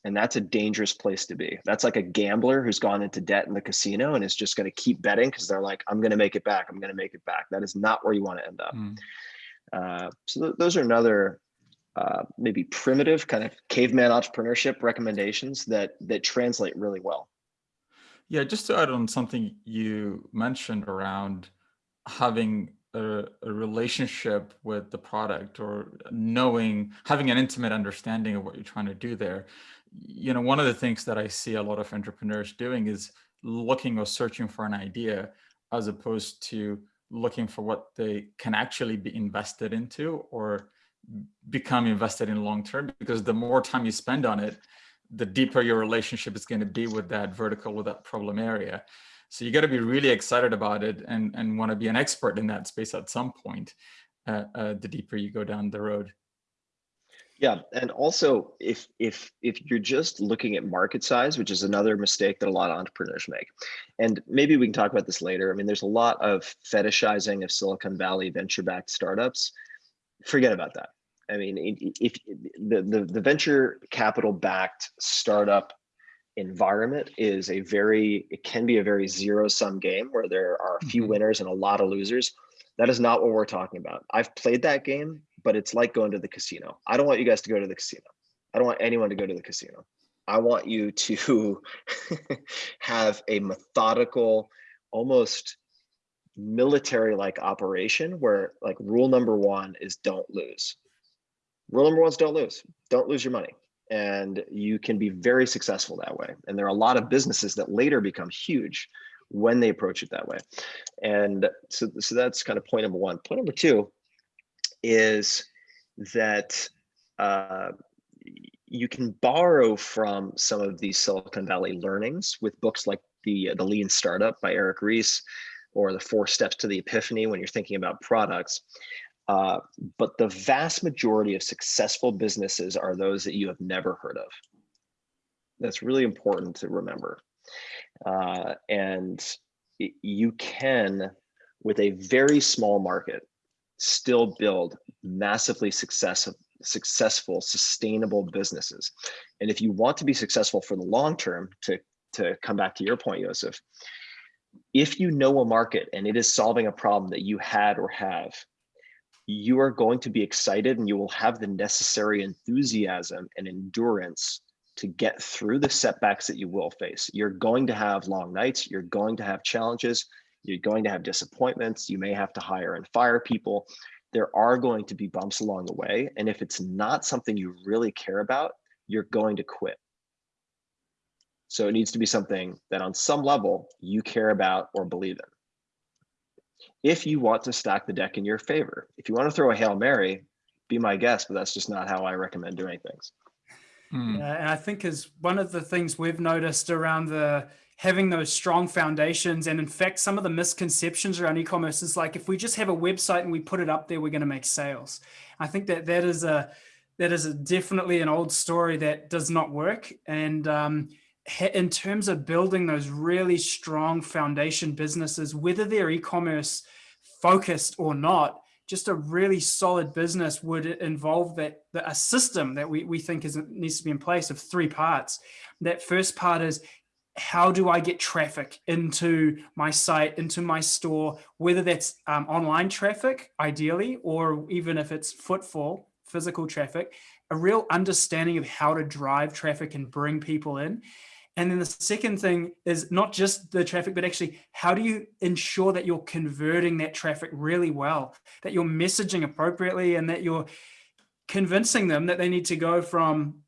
and that's a dangerous place to be. That's like a gambler who's gone into debt in the casino and is just going to keep betting because they're like i'm going to make it back. I'm going to make it back. That is not where you want to end up.
Mm.
uh, so th- those are another uh, maybe primitive kind of caveman entrepreneurship recommendations that that translate really well.
Yeah, just to add on something you mentioned around having a, a relationship with the product or knowing, having an intimate understanding of what you're trying to do there. You know, one of the things that I see a lot of entrepreneurs doing is looking or searching for an idea as opposed to looking for what they can actually be invested into or become invested in long term because the more time you spend on it the deeper your relationship is going to be with that vertical with that problem area. So you got to be really excited about it and and want to be an expert in that space at some point uh, uh, the deeper you go down the road
Yeah, and also if if if you're just looking at market size, which is another mistake that a lot of entrepreneurs make, and maybe we can talk about this later. I mean, there's a lot of fetishizing of Silicon Valley venture-backed startups. Forget about that. I mean, if the the, the venture capital-backed startup environment is a very it can be a very zero-sum game where there are a few
Mhm.
winners and a lot of losers. That is not what we're talking about. I've played that game, but it's like going to the casino. I don't want you guys to go to the casino. I don't want anyone to go to the casino. I want you to have a methodical, almost military like operation where like rule number one is don't lose. Rule number one is don't lose. Don't lose your money. And you can be very successful that way. And there are a lot of businesses that later become huge when they approach it that way. And so, so that's kind of point number one. Point number two is that uh, you can borrow from some of these Silicon Valley learnings with books like the the Lean Startup by Eric Ries, or the Four Steps to the Epiphany when you're thinking about products. Uh, but the vast majority of successful businesses are those that you have never heard of. That's really important to remember. Uh, and you can, with a very small market, still build massively success, successful, sustainable businesses. And if you want to be successful for the long term, to, to come back to your point, Joseph, if you know a market and it is solving a problem that you had or have, you are going to be excited and you will have the necessary enthusiasm and endurance to get through the setbacks that you will face. You're going to have long nights, you're going to have challenges, you're going to have disappointments, you may have to hire and fire people. There are going to be bumps along the way. And if it's not something you really care about, you're going to quit. So it needs to be something that on some level you care about or believe in if you want to stack the deck in your favor. If you want to throw a Hail Mary, be my guest, but that's just not how I recommend doing things.
Hmm.
Yeah, and I think is one of the things we've noticed around the having those strong foundations. And in fact some of the misconceptions around e-commerce is like if we just have a website and we put it up there we're going to make sales. I think that that is a that is a definitely an old story that does not work. And um, in terms of building those really strong foundation businesses whether they're e-commerce focused or not just a really solid business would involve that the, a system that we, we think is needs to be in place of three parts. That first part is how do I get traffic into my site, into my store, whether that's um, online traffic, ideally, or even if it's footfall, physical traffic, a real understanding of how to drive traffic and bring people in. And then the second thing is not just the traffic, but actually how do you ensure that you're converting that traffic really well, that you're messaging appropriately and that you're convincing them that they need to go from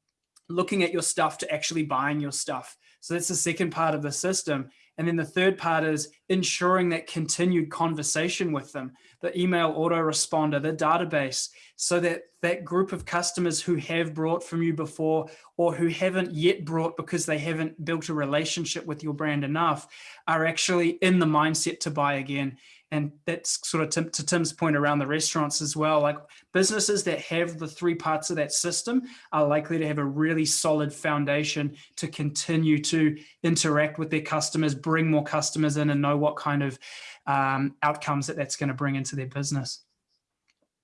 looking at your stuff to actually buying your stuff. So that's the second part of the system. And then the third part is ensuring that continued conversation with them, the email autoresponder, the database, so that that group of customers who have brought from you before or who haven't yet brought because they haven't built a relationship with your brand enough are actually in the mindset to buy again. And that's sort of Tim, to Tim's point around the restaurants as well. Like businesses that have the three parts of that system are likely to have a really solid foundation to continue to interact with their customers, bring more customers in, and know what kind of um, outcomes that that's going to bring into their business.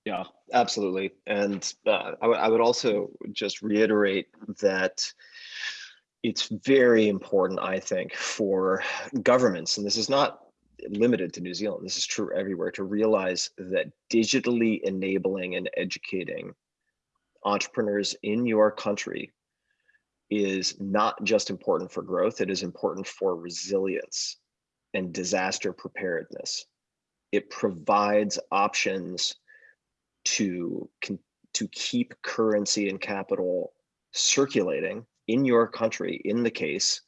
Yeah, absolutely. And uh, I would also just reiterate that it's very important, I think, for governments, and this is not limited to New Zealand, this is true everywhere, to realize that digitally enabling and educating entrepreneurs in your country is not just important for growth, it is important for resilience and disaster preparedness. It provides options to to keep currency and capital circulating in your country in the case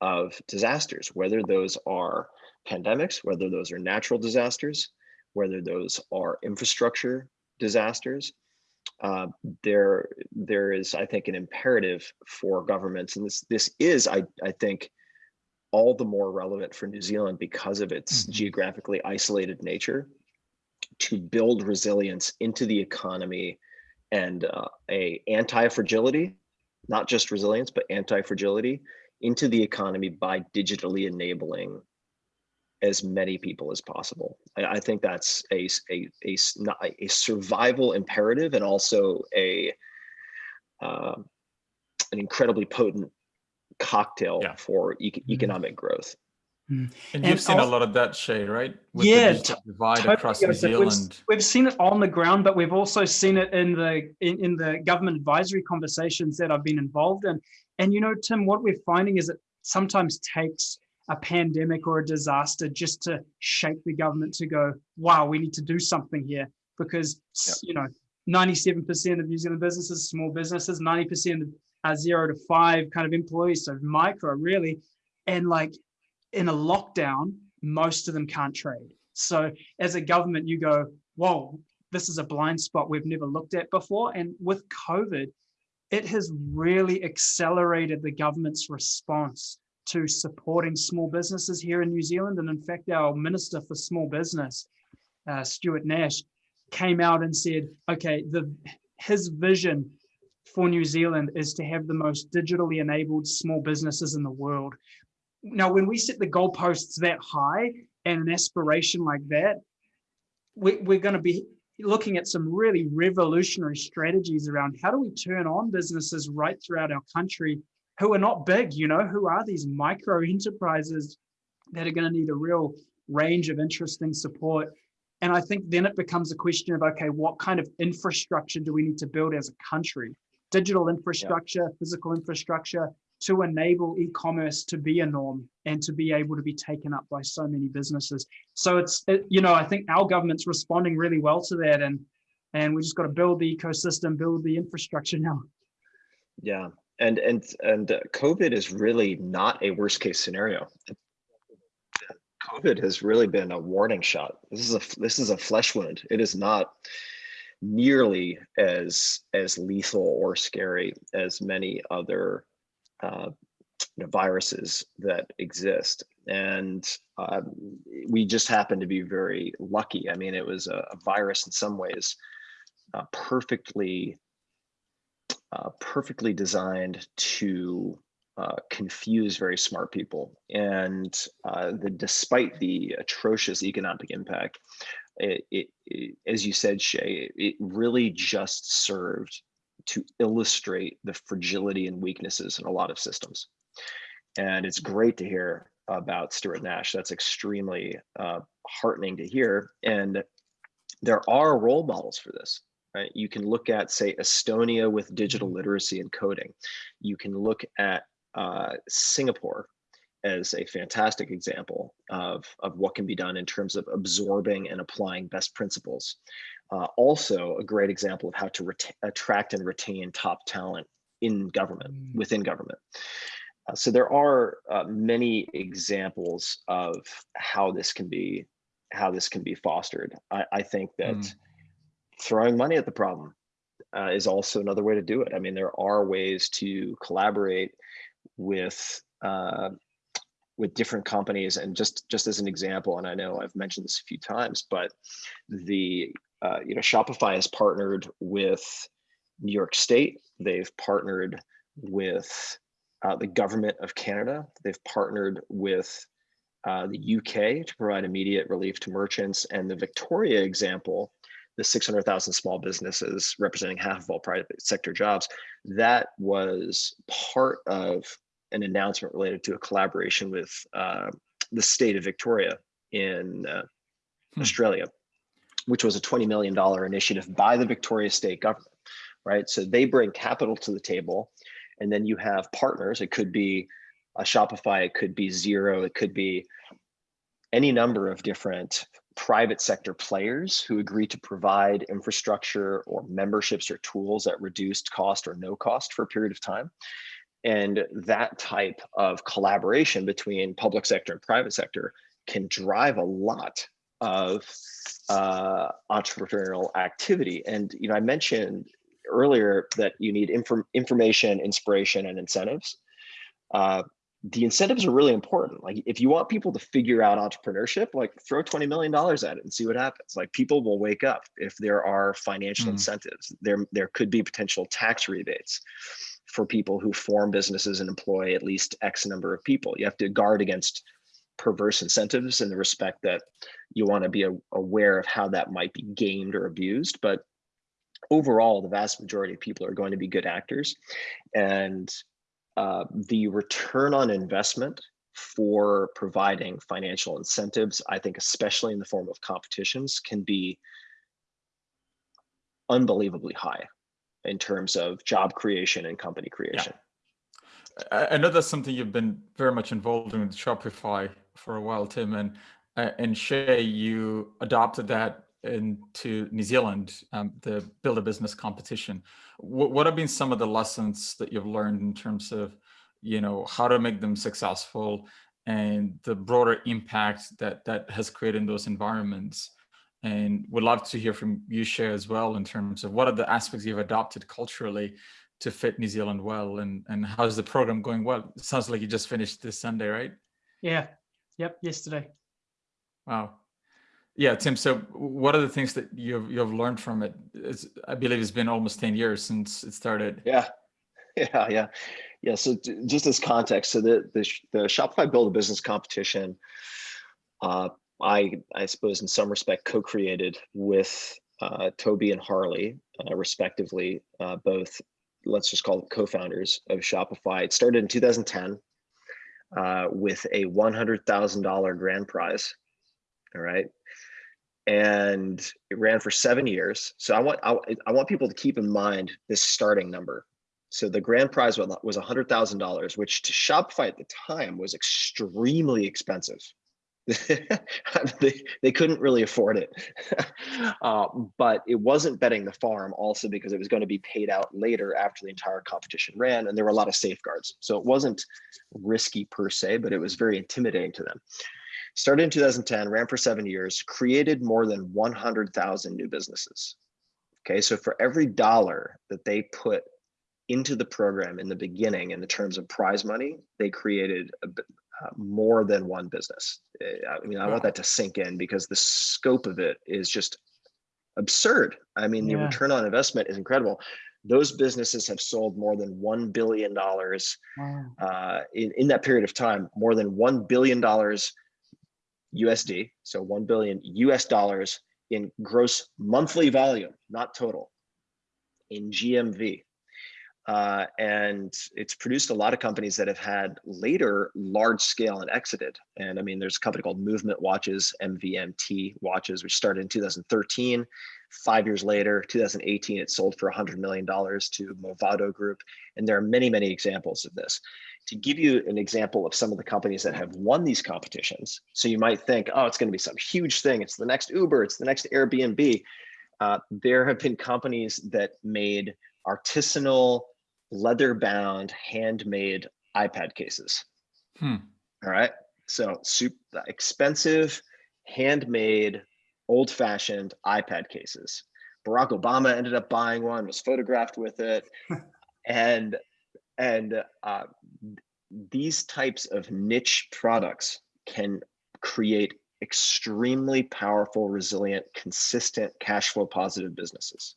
of disasters, whether those are pandemics, whether those are natural disasters, whether those are infrastructure disasters. Uh, there, there is, I think, an imperative for governments, and this this is, I, I think, all the more relevant for New Zealand because of its mm -hmm. geographically isolated nature to build resilience into the economy and uh, a anti-fragility, not just resilience, but anti-fragility into the economy by digitally enabling as many people as possible. I, I think that's a, a, a, a, survival imperative and also a uh, an incredibly potent cocktail yeah. for e mm-hmm. economic growth.
Mm. And, and you've seen also, a lot of that, Shay, right? With yeah, the divide totally across New Zealand.
We've, we've, seen it on the ground, but we've also seen it in the in, in the government advisory conversations that I've been involved in. And you know, Tim, what we're finding is it sometimes takes a pandemic or a disaster just to shake the government to go, wow, we need to do something here because yep. you know, 97% of New Zealand businesses, small businesses, 90% are zero to five kind of employees, so micro really. And like in a lockdown, most of them can't trade. So as a government, you go, whoa, this is a blind spot we've never looked at before. And with COVID, it has really accelerated the government's response to supporting small businesses here in New Zealand. And in fact, our Minister for Small Business, uh, Stuart Nash, came out and said, okay, the his vision for New Zealand is to have the most digitally enabled small businesses in the world. Now, when we set the goalposts that high and an aspiration like that, we, we're going to be looking at some really revolutionary strategies around how do we turn on businesses right throughout our country who are not big, you know, who are these micro enterprises that are going to need a real range of interesting support. And I think then it becomes a question of, okay, what kind of infrastructure do we need to build as a country? Digital infrastructure, yeah. physical infrastructure, to enable e-commerce to be a norm and to be able to be taken up by so many businesses. So it's, it, you know, I think our government's responding really well to that and and we just got to build the ecosystem, build the infrastructure now.
Yeah, and and and COVID is really not a worst case scenario. COVID has really been a warning shot. This is a this is a flesh wound. It is not nearly as as lethal or scary as many other uh, you know, viruses that exist. And uh, we just happen to be very lucky. I mean, it was a, a virus in some ways uh, perfectly, uh, perfectly designed to uh, confuse very smart people. And uh, the, despite the atrocious economic impact, it, it, it, as you said, Shay, it really just served to illustrate the fragility and weaknesses in a lot of systems. And it's great to hear about Stuart Nash. That's extremely uh, heartening to hear. And there are role models for this. Right? You can look at, say, Estonia with digital literacy and coding. You can look at uh, Singapore as a fantastic example of, of what can be done in terms of absorbing and applying best principles. Uh, also a great example of how to attract and retain top talent in government, mm. within government. Uh, so there are uh, many examples of how this can be, how this can be fostered. I, I think that mm. Throwing money at the problem uh, is also another way to do it. I mean, there are ways to collaborate with uh, with different companies. And just just as an example and i know i've mentioned this a few times but the uh, you know shopify has partnered with new york state. They've partnered with uh, the government of canada. They've partnered with uh, the uk to provide immediate relief to merchants. And the victoria example the 600,000 small businesses representing half of all private sector jobs, that was part of an announcement related to a collaboration with uh, the state of Victoria in uh, hmm. Australia, which was a $20 million initiative by the Victoria state government, right? So they bring capital to the table and then you have partners. It could be a Shopify, it could be Xero, it could be any number of different private sector players who agree to provide infrastructure or memberships or tools at reduced cost or no cost for a period of time. And that type of collaboration between public sector and private sector can drive a lot of uh, entrepreneurial activity. And you know, I mentioned earlier that you need inform information, inspiration, and incentives. Uh, the incentives are really important. Like if you want people to figure out entrepreneurship, like throw $20 million at it and see what happens. Like people will wake up if there are financial mm. incentives. There, there could be potential tax rebates for people who form businesses and employ at least X number of people. You have to guard against perverse incentives in the respect that you want to be aware of how that might be gamed or abused. But overall, the vast majority of people are going to be good actors. And uh, the return on investment for providing financial incentives, I think, especially in the form of competitions, can be unbelievably high in terms of job creation and company creation.
Yeah. I know that's something you've been very much involved in with Shopify for a while, Tim, and uh, and Shay, you adopted that into New Zealand, um, the Build a Business competition. W what have been some of the lessons that you've learned in terms of, you know, how to make them successful and the broader impact that that has created in those environments? And would love to hear from you, Shay as well, in terms of what are the aspects you've adopted culturally to fit New Zealand well, and and how's the program going? Well, it sounds like you just finished this Sunday, right?
Yeah. Yep. Yesterday.
Wow. Yeah, Tim. So, what are the things that you've you've learned from it? It's, I believe it's been almost ten years since it started.
Yeah, yeah, yeah, yeah. So, just as context, so the the, the Shopify Build a Business competition, uh, I, I suppose in some respect co-created with uh, Toby and Harley, uh, respectively, uh, both, let's just call it co-founders of Shopify. It started in 2010 uh, with a $100,000 grand prize, all right? And it ran for seven years. So I want, I, I want people to keep in mind this starting number. So the grand prize was $100,000, which to Shopify at the time was extremely expensive. they, they couldn't really afford it. uh, but it wasn't betting the farm also because it was going to be paid out later after the entire competition ran and there were a lot of safeguards. So it wasn't risky per se, but it was very intimidating to them. Started in 2010, ran for seven years, created more than 100,000 new businesses. Okay, so for every dollar that they put into the program in the beginning in the terms of prize money, they created a, uh, more than one business. Eh, I mean, I want that to sink in because the scope of it is just absurd. I mean, yeah. the return on investment is incredible. Those businesses have sold more than $1 billion wow. uh, in, in that period of time, more than $1 billion USD, so 1 billion US dollars in gross monthly volume, not total, in GMV. Uh, and it's produced a lot of companies that have had later large scale and exited. And I mean, there's a company called Movement Watches, MVMT Watches, which started in 2013. Five years later, 2018, it sold for $100 million to Movado Group. And there are many, many examples of this. To give you an example of some of the companies that have won these competitions, so you might think, oh, it's going to be some huge thing. It's the next Uber, it's the next Airbnb. Uh, there have been companies that made artisanal leather bound handmade iPad cases. Hmm. All right. So super expensive, handmade, old fashioned iPad cases. Barack Obama ended up buying one, was photographed with it. and and uh, these types of niche products can create extremely powerful, resilient, consistent cash flow positive businesses.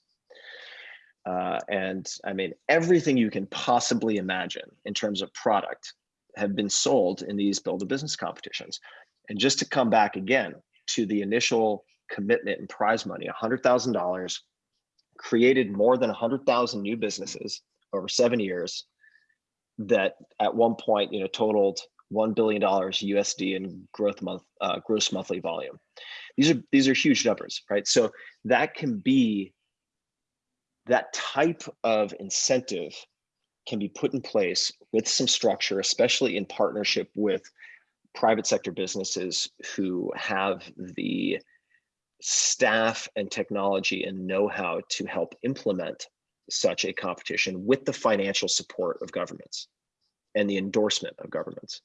Uh, and I mean, everything you can possibly imagine in terms of product have been sold in these build a business competitions. And just to come back again to the initial commitment and prize money, $100,000 created more than 100,000 new businesses over seven years that at one point, you know, totaled $1 billion USD in growth month, uh, gross monthly volume. These are, these are huge numbers, right? So that can be, that type of incentive can be put in place with some structure, especially in partnership with private sector businesses who have the staff and technology and know-how to help implement such a competition with the financial support of governments and the endorsement of governments.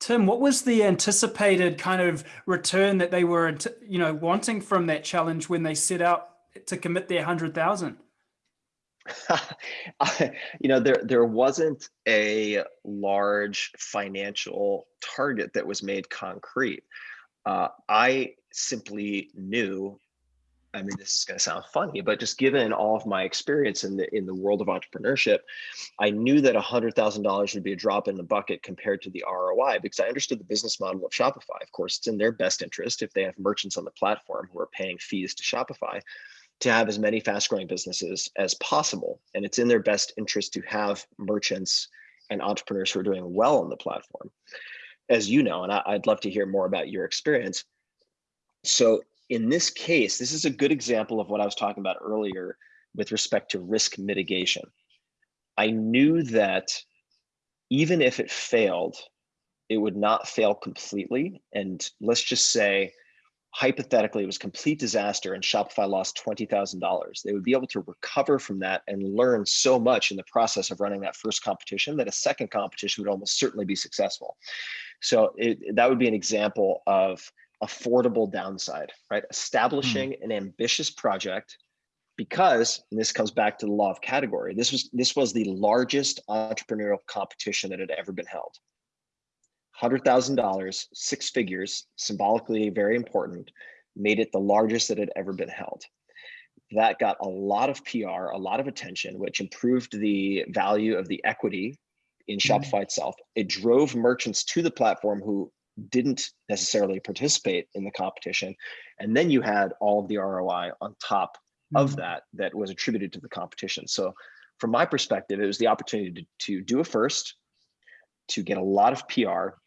Tim, what was the anticipated kind of return that they were, you know, wanting from that challenge when they set out to commit their 100,000?
you know, there there wasn't a large financial target that was made concrete. Uh, I simply knew. I mean, this is going to sound funny, but just given all of my experience in the in the world of entrepreneurship, I knew that hundred thousand dollars would be a drop in the bucket compared to the ROI because I understood the business model of Shopify. Of course, it's in their best interest if they have merchants on the platform who are paying fees to Shopify to have as many fast growing businesses as possible. And it's in their best interest to have merchants and entrepreneurs who are doing well on the platform. As you know, and I, would love to hear more about your experience. So in this case, this is a good example of what I was talking about earlier with respect to risk mitigation. I knew that even if it failed, it would not fail completely. And let's just say hypothetically it was complete disaster and Shopify lost $20,000, they would be able to recover from that and learn so much in the process of running that first competition that a second competition would almost certainly be successful. So it, that would be an example of affordable downside, right? Establishing hmm. an ambitious project because, and this comes back to the law of category, this was, this was the largest entrepreneurial competition that had ever been held. $100,000, six figures, symbolically very important, made it the largest that had ever been held. That got a lot of PR, a lot of attention, which improved the value of the equity in mm-hmm. Shopify mm -hmm. itself. It drove merchants to the platform who didn't necessarily participate in the competition. And then you had all of the ROI on top mm -hmm. of mm-hmm. that that was attributed to the competition. So from my perspective, it was the opportunity to, to do a first, to get a lot of PR,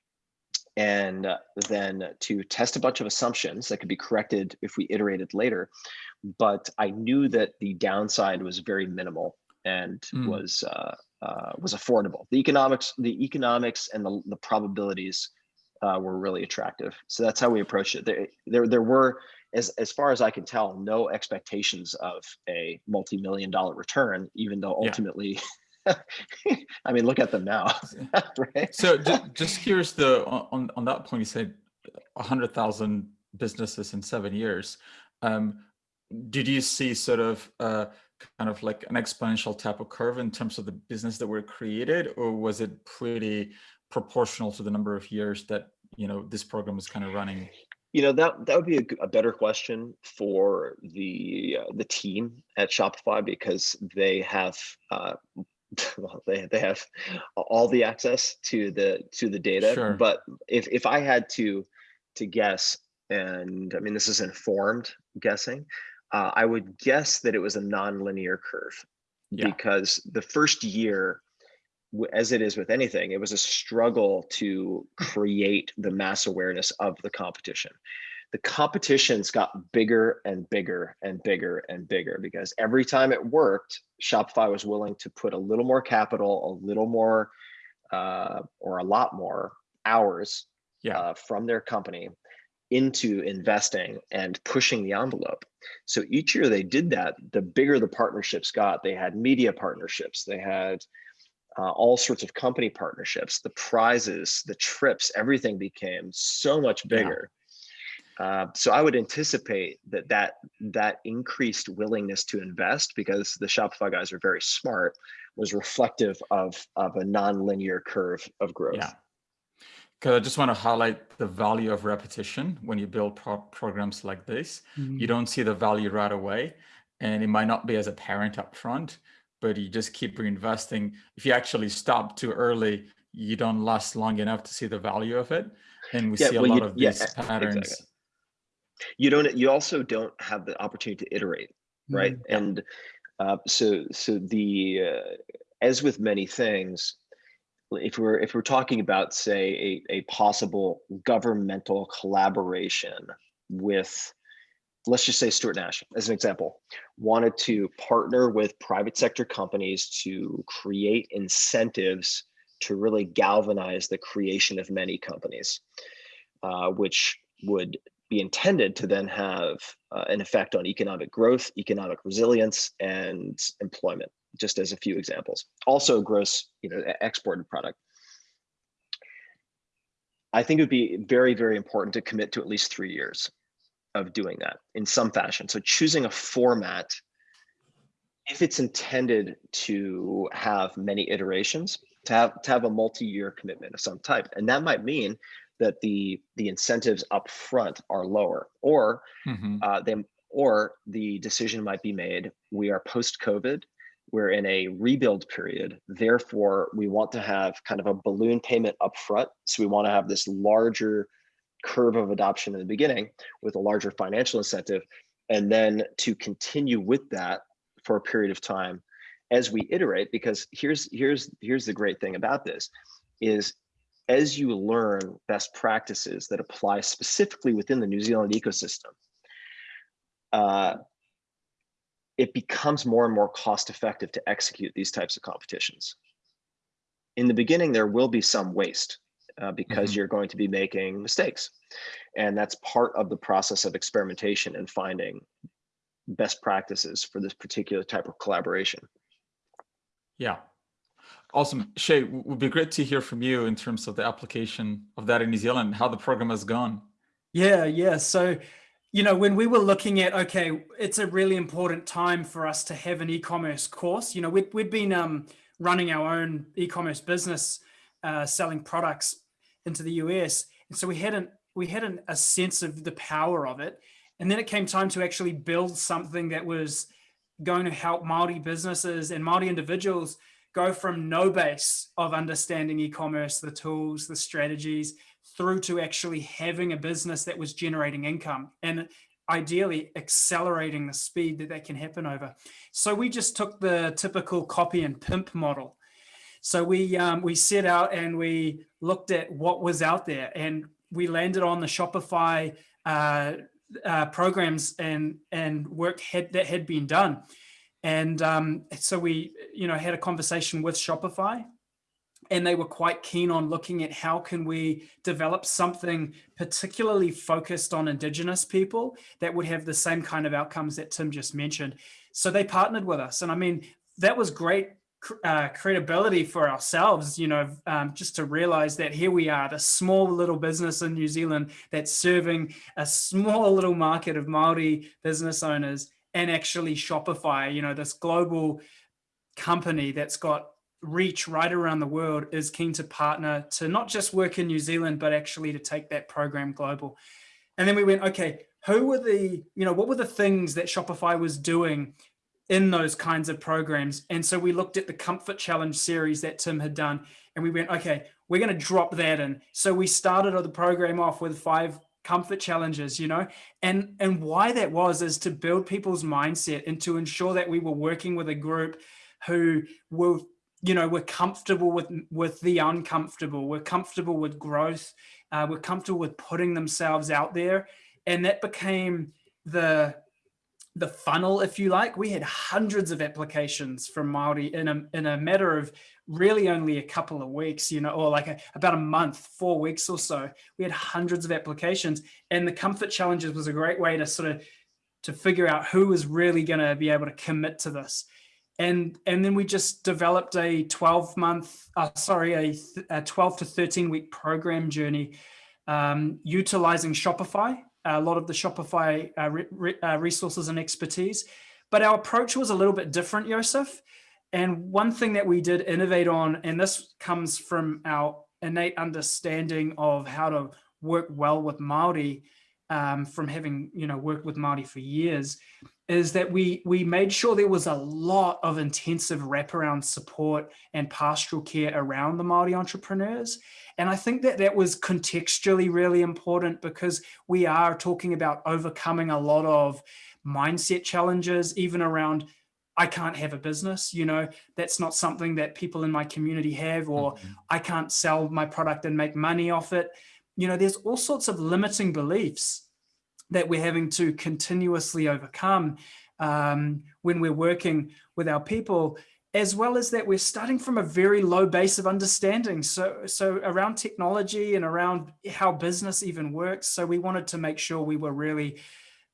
and then to test a bunch of assumptions that could be corrected if we iterated later. But I knew that the downside was very minimal and mm. was uh, uh, was affordable. The economics, the economics, and the, the probabilities uh, were really attractive. So that's how we approached it. There, there, there were, as as far as I can tell, no expectations of a multi-million dollar return, even though ultimately. Yeah. I mean, look at them now,
right? So just, just curious, the on on that point, you said hundred thousand businesses in seven years. Um, did you see sort of uh, kind of like an exponential type of curve in terms of the business that were created, or was it pretty proportional to the number of years that you know this program is kind of running?
You know that that would be a, a better question for the uh, the team at Shopify because they have uh, well, they, they have all the access to the to the data. Sure. But if if I had to to guess, and I mean this is informed guessing, uh, I would guess that it was a nonlinear curve yeah. because the first year, as it is with anything, it was a struggle to create the mass awareness of the competition the competitions got bigger and bigger and bigger and bigger because every time it worked, Shopify was willing to put a little more capital, a little more, uh, or a lot more hours yeah. uh, from their company into investing and pushing the envelope. So each year they did that, the bigger the partnerships got. They had media partnerships, they had uh, all sorts of company partnerships, the prizes, the trips, everything became so much bigger. Yeah Uh, so I would anticipate that that that increased willingness to invest because the Shopify guys are very smart was reflective of of a non-linear curve of growth.
Yeah. Because I just want to highlight the value of repetition when you build pro programs like this.
Mm.
You don't see the value right away, and it might not be as apparent up front, but you just keep reinvesting. If you actually stop too early, you don't last long enough to see the value of it. And we
Yeah,
see a
well,
lot
you-
of these
e-
patterns.
exactly. You don't. You also don't have the opportunity to iterate, right?
Mm.
And uh, so so the uh, as with many things, if we're if we're talking about say a, a possible governmental collaboration with let's just say Stuart Nash as an example wanted to partner with private sector companies to create incentives to really galvanize the creation of many companies uh, which would be intended to then have uh, an effect on economic growth economic resilience and employment just as a few examples. Also gross you know exported product. I think it would be very, very important to commit to at least three years of doing that in some fashion. So choosing a format, if it's intended to have many iterations, to have to have a multi-year commitment of some type, and that might mean that the the incentives up front are lower, or
Mhm.
uh, they or the decision might be made. We are post-COVID. We're in a rebuild period. Therefore, we want to have kind of a balloon payment up front. So we want to have this larger curve of adoption in the beginning with a larger financial incentive, and then to continue with that for a period of time as we iterate. Because here's here's here's the great thing about this is as you learn best practices that apply specifically within the New Zealand ecosystem, uh, it becomes more and more cost effective to execute these types of competitions. In the beginning, there will be some waste uh, because
Mhm.
you're going to be making mistakes. And that's part of the process of experimentation and finding best practices for this particular type of collaboration.
Yeah. Awesome. Shay, w- would be great to hear from you in terms of the application of that in New Zealand, how the program has gone.
Yeah, yeah. So, you know, when we were looking at, okay, it's a really important time for us to have an e-commerce course. You know, we'd, we'd been um, running our own e-commerce business, uh, selling products into the US, and so we hadn't we had an, a sense of the power of it. And then it came time to actually build something that was going to help Maori businesses and Maori individuals go from no base of understanding e-commerce, the tools, the strategies, through to actually having a business that was generating income and ideally accelerating the speed that that can happen over. So we just took the typical copy and pimp model. So we um, we set out and we looked at what was out there, and we landed on the Shopify uh, uh, programs and and work had, that had been done. And um, so we, you know, had a conversation with Shopify and they were quite keen on looking at how can we develop something particularly focused on indigenous people that would have the same kind of outcomes that tim just mentioned so they partnered with us and i mean that was great uh, credibility for ourselves you know um, just to realize that here we are the small little business in new zealand that's serving a small little market of maori business owners and actually shopify you know this global company that's got reach right around the world is keen to partner to not just work in New Zealand, but actually to take that program global. And then we went, okay, who were the, you know, what were the things that Shopify was doing in those kinds of programs? And so we looked at the Comfort Challenge series that Tim had done, and we went, okay, we're going to drop that in. So we started the program off with five comfort challenges you know and and why that was is to build people's mindset and to ensure that we were working with a group who were you know we're comfortable with with the uncomfortable we're comfortable with growth uh, we're comfortable with putting themselves out there and that became the the funnel if you like. We had hundreds of applications from maori in a, in a matter of really only a couple of weeks you know or like a, about a month four weeks or so. We had hundreds of applications and the comfort challenges was a great way to sort of to figure out who was really going to be able to commit to this. And and then we just developed a 12 month uh, sorry a, a 12 to 13 week program journey um, utilizing shopify a lot of the Shopify uh, re, uh, resources and expertise, but our approach was a little bit different, Joseph. And one thing that we did innovate on, and this comes from our innate understanding of how to work well with Maori, um, from having you know worked with Maori for years, is that we we made sure there was a lot of intensive wraparound support and pastoral care around the Maori entrepreneurs. And I think that that was contextually really important because we are talking about overcoming a lot of mindset challenges, even around I can't have a business, you know, that's not something that people in my community have, or mm -hmm. I can't sell my product and make money off it. You know, there's all sorts of limiting beliefs that we're having to continuously overcome um, when we're working with our people, as well as that we're starting from a very low base of understanding. So, so around technology and around how business even works. So we wanted to make sure we were really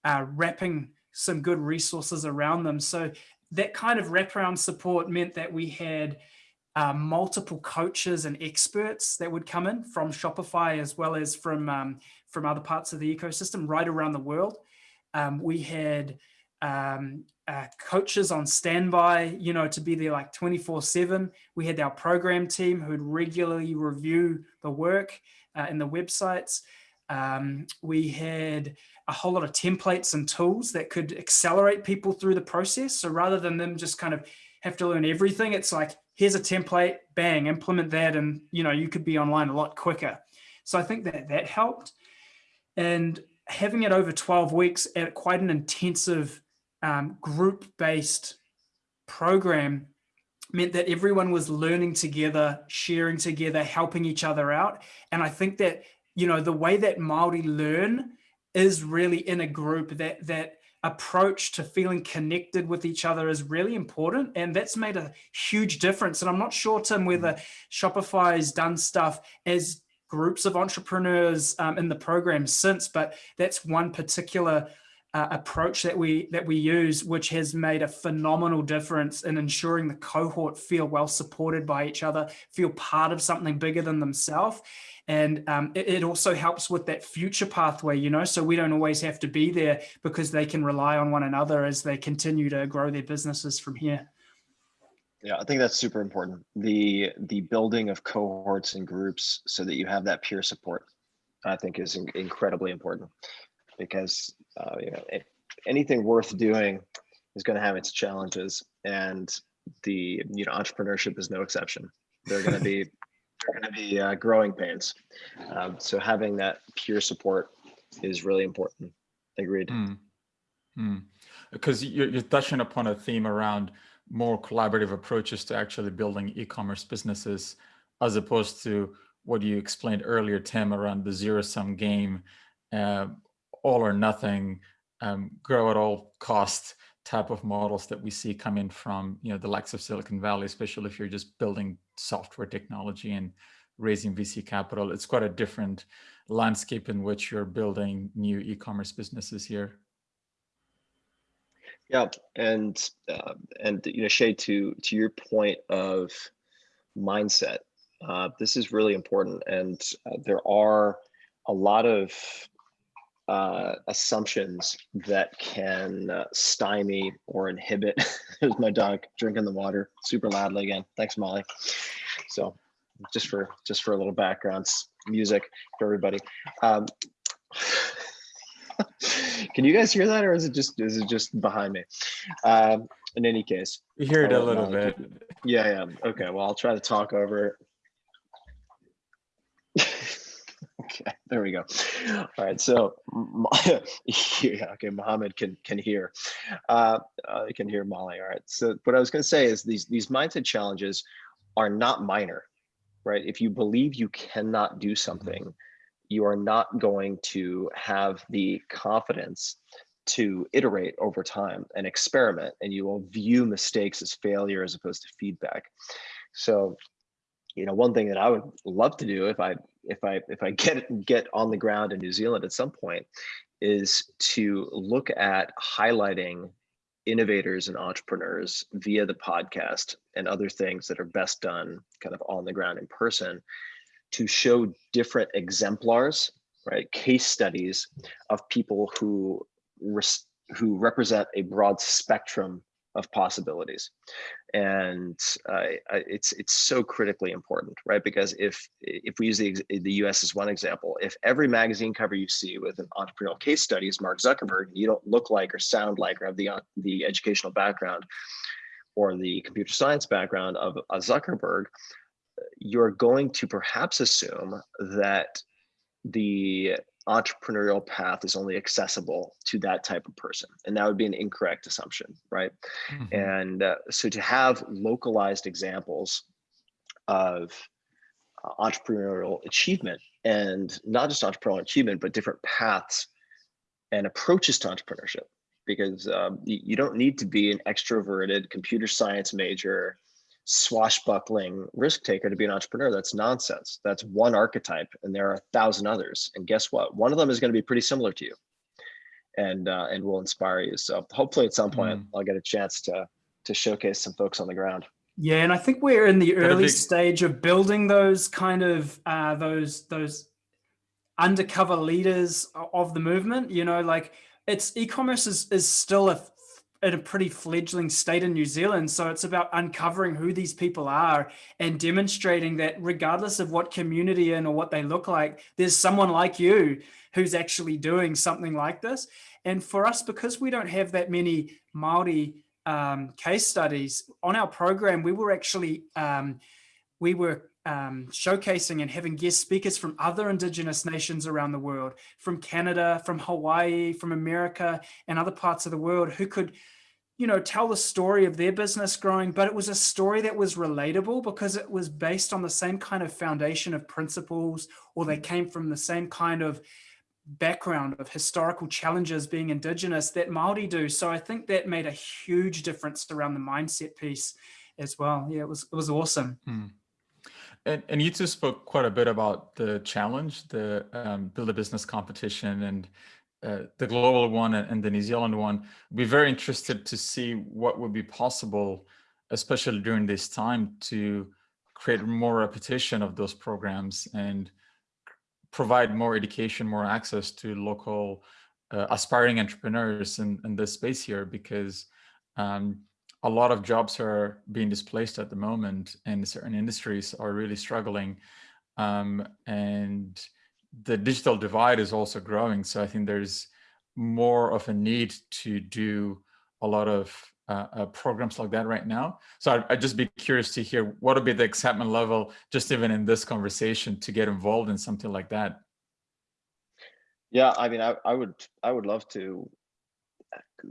uh, wrapping some good resources around them. So that kind of wraparound support meant that we had uh, multiple coaches and experts that would come in from Shopify as well as from um, from other parts of the ecosystem right around the world. Um, we had um, uh, coaches on standby, you know, to be there like 24 seven. We had our program team who'd regularly review the work uh, in the websites. Um, we had a whole lot of templates and tools that could accelerate people through the process. So rather than them just kind of have to learn everything, it's like, here's a template, bang, implement that. And, you know, you could be online a lot quicker. So I think that that helped. And having it over 12 weeks at quite an intensive um, group-based program meant that everyone was learning together, sharing together, helping each other out. And I think that, you know, the way that Māori learn is really in a group that that approach to feeling connected with each other is really important and that's made a huge difference and i'm not sure tim whether mm. shopify has done stuff as groups of entrepreneurs um, in the program since but that's one particular uh, approach that we that we use which has made a phenomenal difference in ensuring the cohort feel well supported by each other feel part of something bigger than themselves and um, it, it, also helps with that future pathway, you know, so we don't always have to be there because they can rely on one another as they continue to grow their businesses from here.
Yeah, I think that's super important. The the building of cohorts and groups so that you have that peer support, I think is incredibly important because uh, you know it, anything worth doing is going to have its challenges, and the you know entrepreneurship is no exception. They're going to be are going to be uh, growing pains. Um, so having that peer support is really important. Agreed. Mm.
Mm. Because you're, you're touching upon a theme around more collaborative approaches to actually building e-commerce businesses, as opposed to what you explained earlier, Tim, around the zero-sum game, uh, all or nothing, um, grow at all cost type of models that we see coming from you know the likes of Silicon Valley, especially if you're just building software technology and raising VC capital. It's quite a different landscape in which you're building new e-commerce businesses here.
Yeah, and uh, and you know, Shay, to to your point of mindset, uh, this is really important, and uh, there are a lot of uh, assumptions that can uh, stymie or inhibit. There's my dog drinking the water super loudly again. Thanks, Molly. So just for just for a little background music for everybody. Um, can you guys hear that, or is it just is it just behind me? Um, in any case,
we hear it a little bit.
Yeah, yeah. Okay. Well, I'll try to talk over Okay, there we go. All right, so yeah, okay, Mohammed can can hear, uh, uh, can hear Molly. All right, so what I was going to say is these these mindset challenges are not minor, right? If you believe you cannot do something, you are not going to have the confidence to iterate over time and experiment, and you will view mistakes as failure as opposed to feedback. So you know, one thing that I would love to do if I if I if I get get on the ground in New Zealand at some point is to look at highlighting innovators and entrepreneurs via the podcast and other things that are best done kind of on the ground in person to show different exemplars right? Case studies of people who who represent a broad spectrum of possibilities. And uh, it's it's so critically important right? Because if if we use the, the us as one example if every magazine cover you see with an entrepreneurial case study is mark zuckerberg you don't look like or sound like or have the the educational background or the computer science background of a zuckerberg you're going to perhaps assume that the entrepreneurial path is only accessible to that type of person and that would be an incorrect assumption right mm -hmm. and uh, so to have localized examples of uh, entrepreneurial achievement and not just entrepreneurial achievement but different paths and approaches to entrepreneurship because um, you, you don't need to be an extroverted computer science major swashbuckling risk taker to be an entrepreneur. That's nonsense. That's one archetype, and there are a thousand others. And guess what? One of them is going to be pretty similar to you, and uh, and will inspire you. So hopefully, at some point, mm. I'll get a chance to to showcase some folks on the ground.
Yeah, and I think we're in the early stage of building those kind of uh, those those undercover leaders of the movement. You know, like it's e-commerce is is still a in a pretty fledgling state in New Zealand. So it's about uncovering who these people are and demonstrating that regardless of what community in or what they look like, there's someone like you who's actually doing something like this. And for us, because we don't have that many Māori um, case studies on our program, we were actually, um, we were um, showcasing and having guest speakers from other indigenous nations around the world, from Canada, from Hawaii, from America, and other parts of the world who could, you know, tell the story of their business growing, but it was a story that was relatable because it was based on the same kind of foundation of principles, or they came from the same kind of background of historical challenges being indigenous that Māori do. So I think that made a huge difference around the mindset piece as well. Yeah, it was, it was awesome.
Hmm. And, and you two spoke quite a bit about the challenge, the um, build a business competition and uh, the global one and the New Zealand one. Be very interested to see what would be possible, especially during this time to create more repetition of those programs and provide more education, more access to local uh, aspiring entrepreneurs in, in this space here because um, a lot of jobs are being displaced at the moment and certain industries are really struggling. Um, and the digital divide is also growing. So I think there's more of a need to do a lot of uh, uh, programs like that right now. So I'd, I'd, just be curious to hear what would be the excitement level, just even in this conversation, to get involved in something like that.
Yeah, I mean, I, I would, I would love to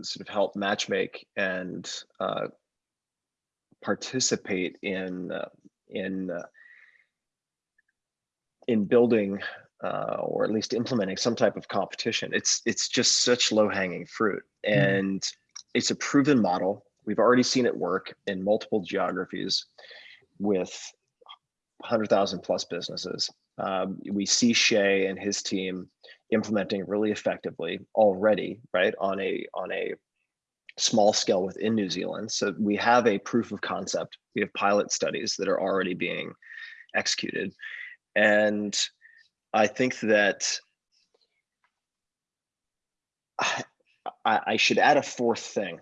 sort of help matchmake and uh, participate in uh, in uh, in building uh, or at least implementing some type of competition. It's it's just such low hanging fruit, mm-hmm. and mm. it's a proven model. We've already seen it work in multiple geographies with 100,000 plus businesses. Um, we see Shay and his team implementing really effectively already, right, on a on a small scale within New Zealand. So we have a proof of concept. We have pilot studies that are already being executed. And I think that I, I should add a fourth thing,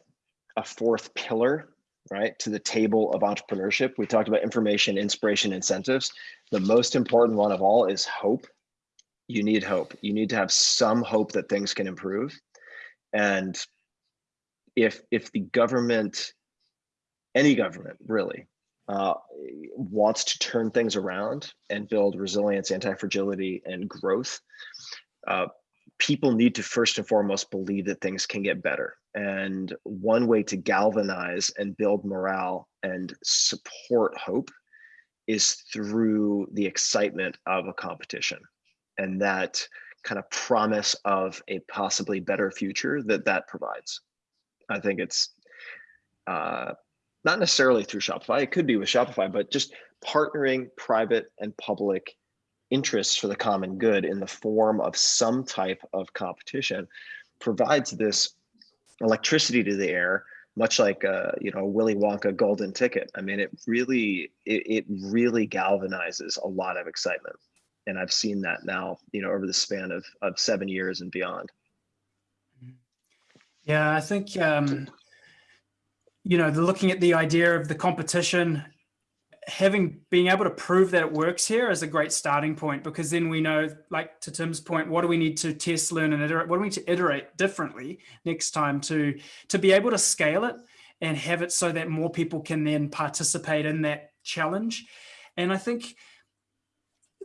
a fourth pillar, right, to the table of entrepreneurship. We talked about information, inspiration, incentives. The most important one of all is hope you need hope. You need to have some hope that things can improve. And if if the government, any government really, uh, wants to turn things around and build resilience, anti-fragility, and growth, uh, people need to first and foremost believe that things can get better. And one way to galvanize and build morale and support hope is through the excitement of a competition and that kind of promise of a possibly better future that that provides. I think it's uh, not necessarily through Shopify. It could be with Shopify, but just partnering private and public interests for the common good in the form of some type of competition provides this electricity to the air much like uh, you know Willy Wonka golden ticket. I mean, it really it, it really galvanizes a lot of excitement and I've seen that now, you know, over the span of of seven years and beyond.
Yeah, I think um, you know, looking at the idea of the competition, having being able to prove that it works here is a great starting point because then we know, like to Tim's point, what do we need to test, learn, and iterate? What do we need to iterate differently next time to to be able to scale it and have it so that more people can then participate in that challenge. And I think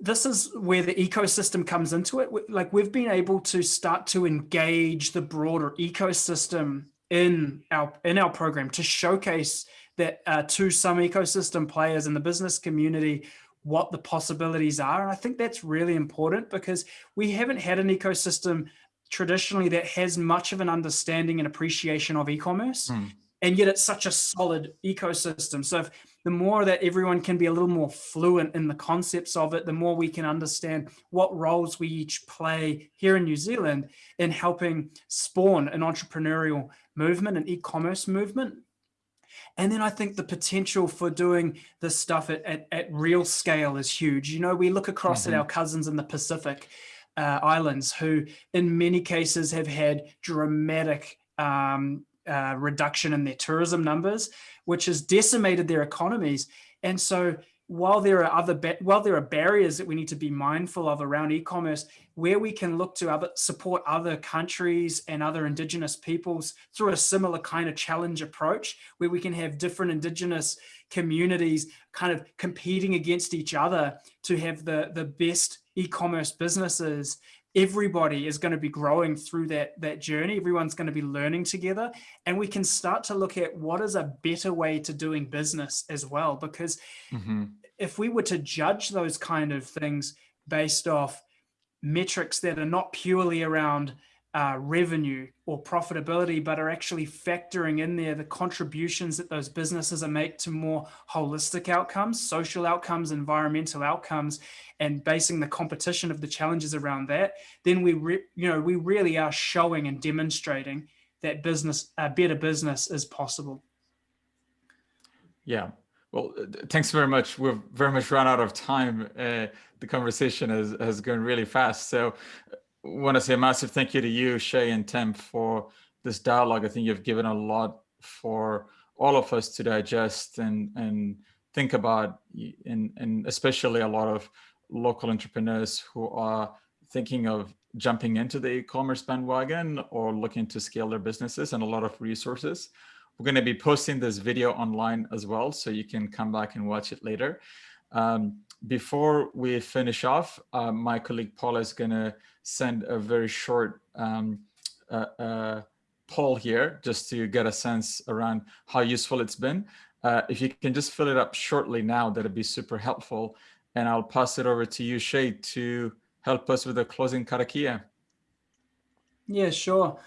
this is where the ecosystem comes into it. Like we've been able to start to engage the broader ecosystem in our in our program to showcase that uh, to some ecosystem players in the business community what the possibilities are. And I think that's really important because we haven't had an ecosystem traditionally that has much of an understanding and appreciation of e-commerce. Mm. And yet it's such a solid ecosystem. So if the more that everyone can be a little more fluent in the concepts of it, the more we can understand what roles we each play here in New Zealand in helping spawn an entrepreneurial movement, an e-commerce movement. And then I think the potential for doing this stuff at, at, at real scale is huge. You know, we look across mm -hmm. at mm-hmm. our cousins in the Pacific uh, Islands who in many cases have had dramatic um, uh, reduction in their tourism numbers, which has decimated their economies. And so while there are other while there are barriers that we need to be mindful of around e-commerce, where we can look to other support other countries and other indigenous peoples through a similar kind of challenge approach, where we can have different indigenous communities kind of competing against each other to have the the best e-commerce businesses everybody is going to be growing through that that journey. Everyone's going to be learning together. And we can start to look at what is a better way to doing business as well. Because mm -hmm. if we were to judge those kind of things based off metrics that are not purely around uh, revenue or profitability, but are actually factoring in there the contributions that those businesses are make to more holistic outcomes, social outcomes, environmental outcomes, and basing the competition of the challenges around that, then we, you know, we really are showing and demonstrating that business, a better business is possible.
Yeah. Well, thanks very much. We've very much run out of time. Uh, the conversation has, has gone really fast. So want to say a massive thank you to you, Shay and Tim, for this dialogue. I think you've given a lot for all of us to digest and and think about, and, and especially a lot of local entrepreneurs who are thinking of jumping into the e-commerce bandwagon or looking to scale their businesses and a lot of resources. We're going to be posting this video online as well, so you can come back and watch it later. Um, before we finish off, uh, my colleague Paula is going to send a very short um, uh, uh, poll here just to get a sense around how useful it's been. Uh, if you can just fill it up shortly now, that'd be super helpful. And I'll pass it over to you, Shay, to help us with the closing karakia.
Yeah, sure.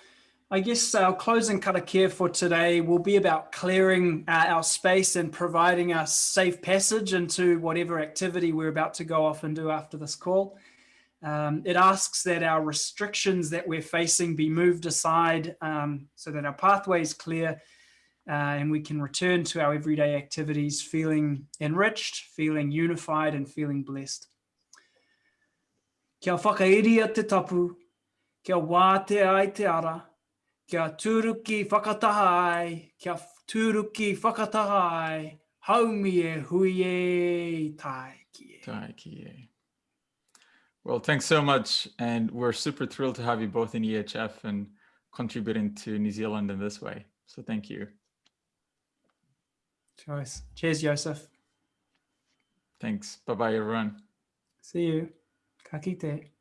I guess our closing karakia for today will be about clearing uh, our space and providing us safe passage into whatever activity we're about to go off and do after this call. Um, it asks that our restrictions that we're facing be moved aside um, so that our pathway is clear uh, and we can return to our everyday activities feeling enriched, feeling unified and feeling blessed. Kia whakairia te tapu, kia wā te ai te ara, kia tūruki whakataha ai, kia tūruki whakataha ai, haumi e hui e tai ki e.
Tai ki e. Well, thanks so much. And we're super thrilled to have you both in EHF and contributing to New Zealand in this way. So thank you.
Choice. Cheers, Joseph.
Thanks. Bye-bye, everyone.
See you. Ka kite.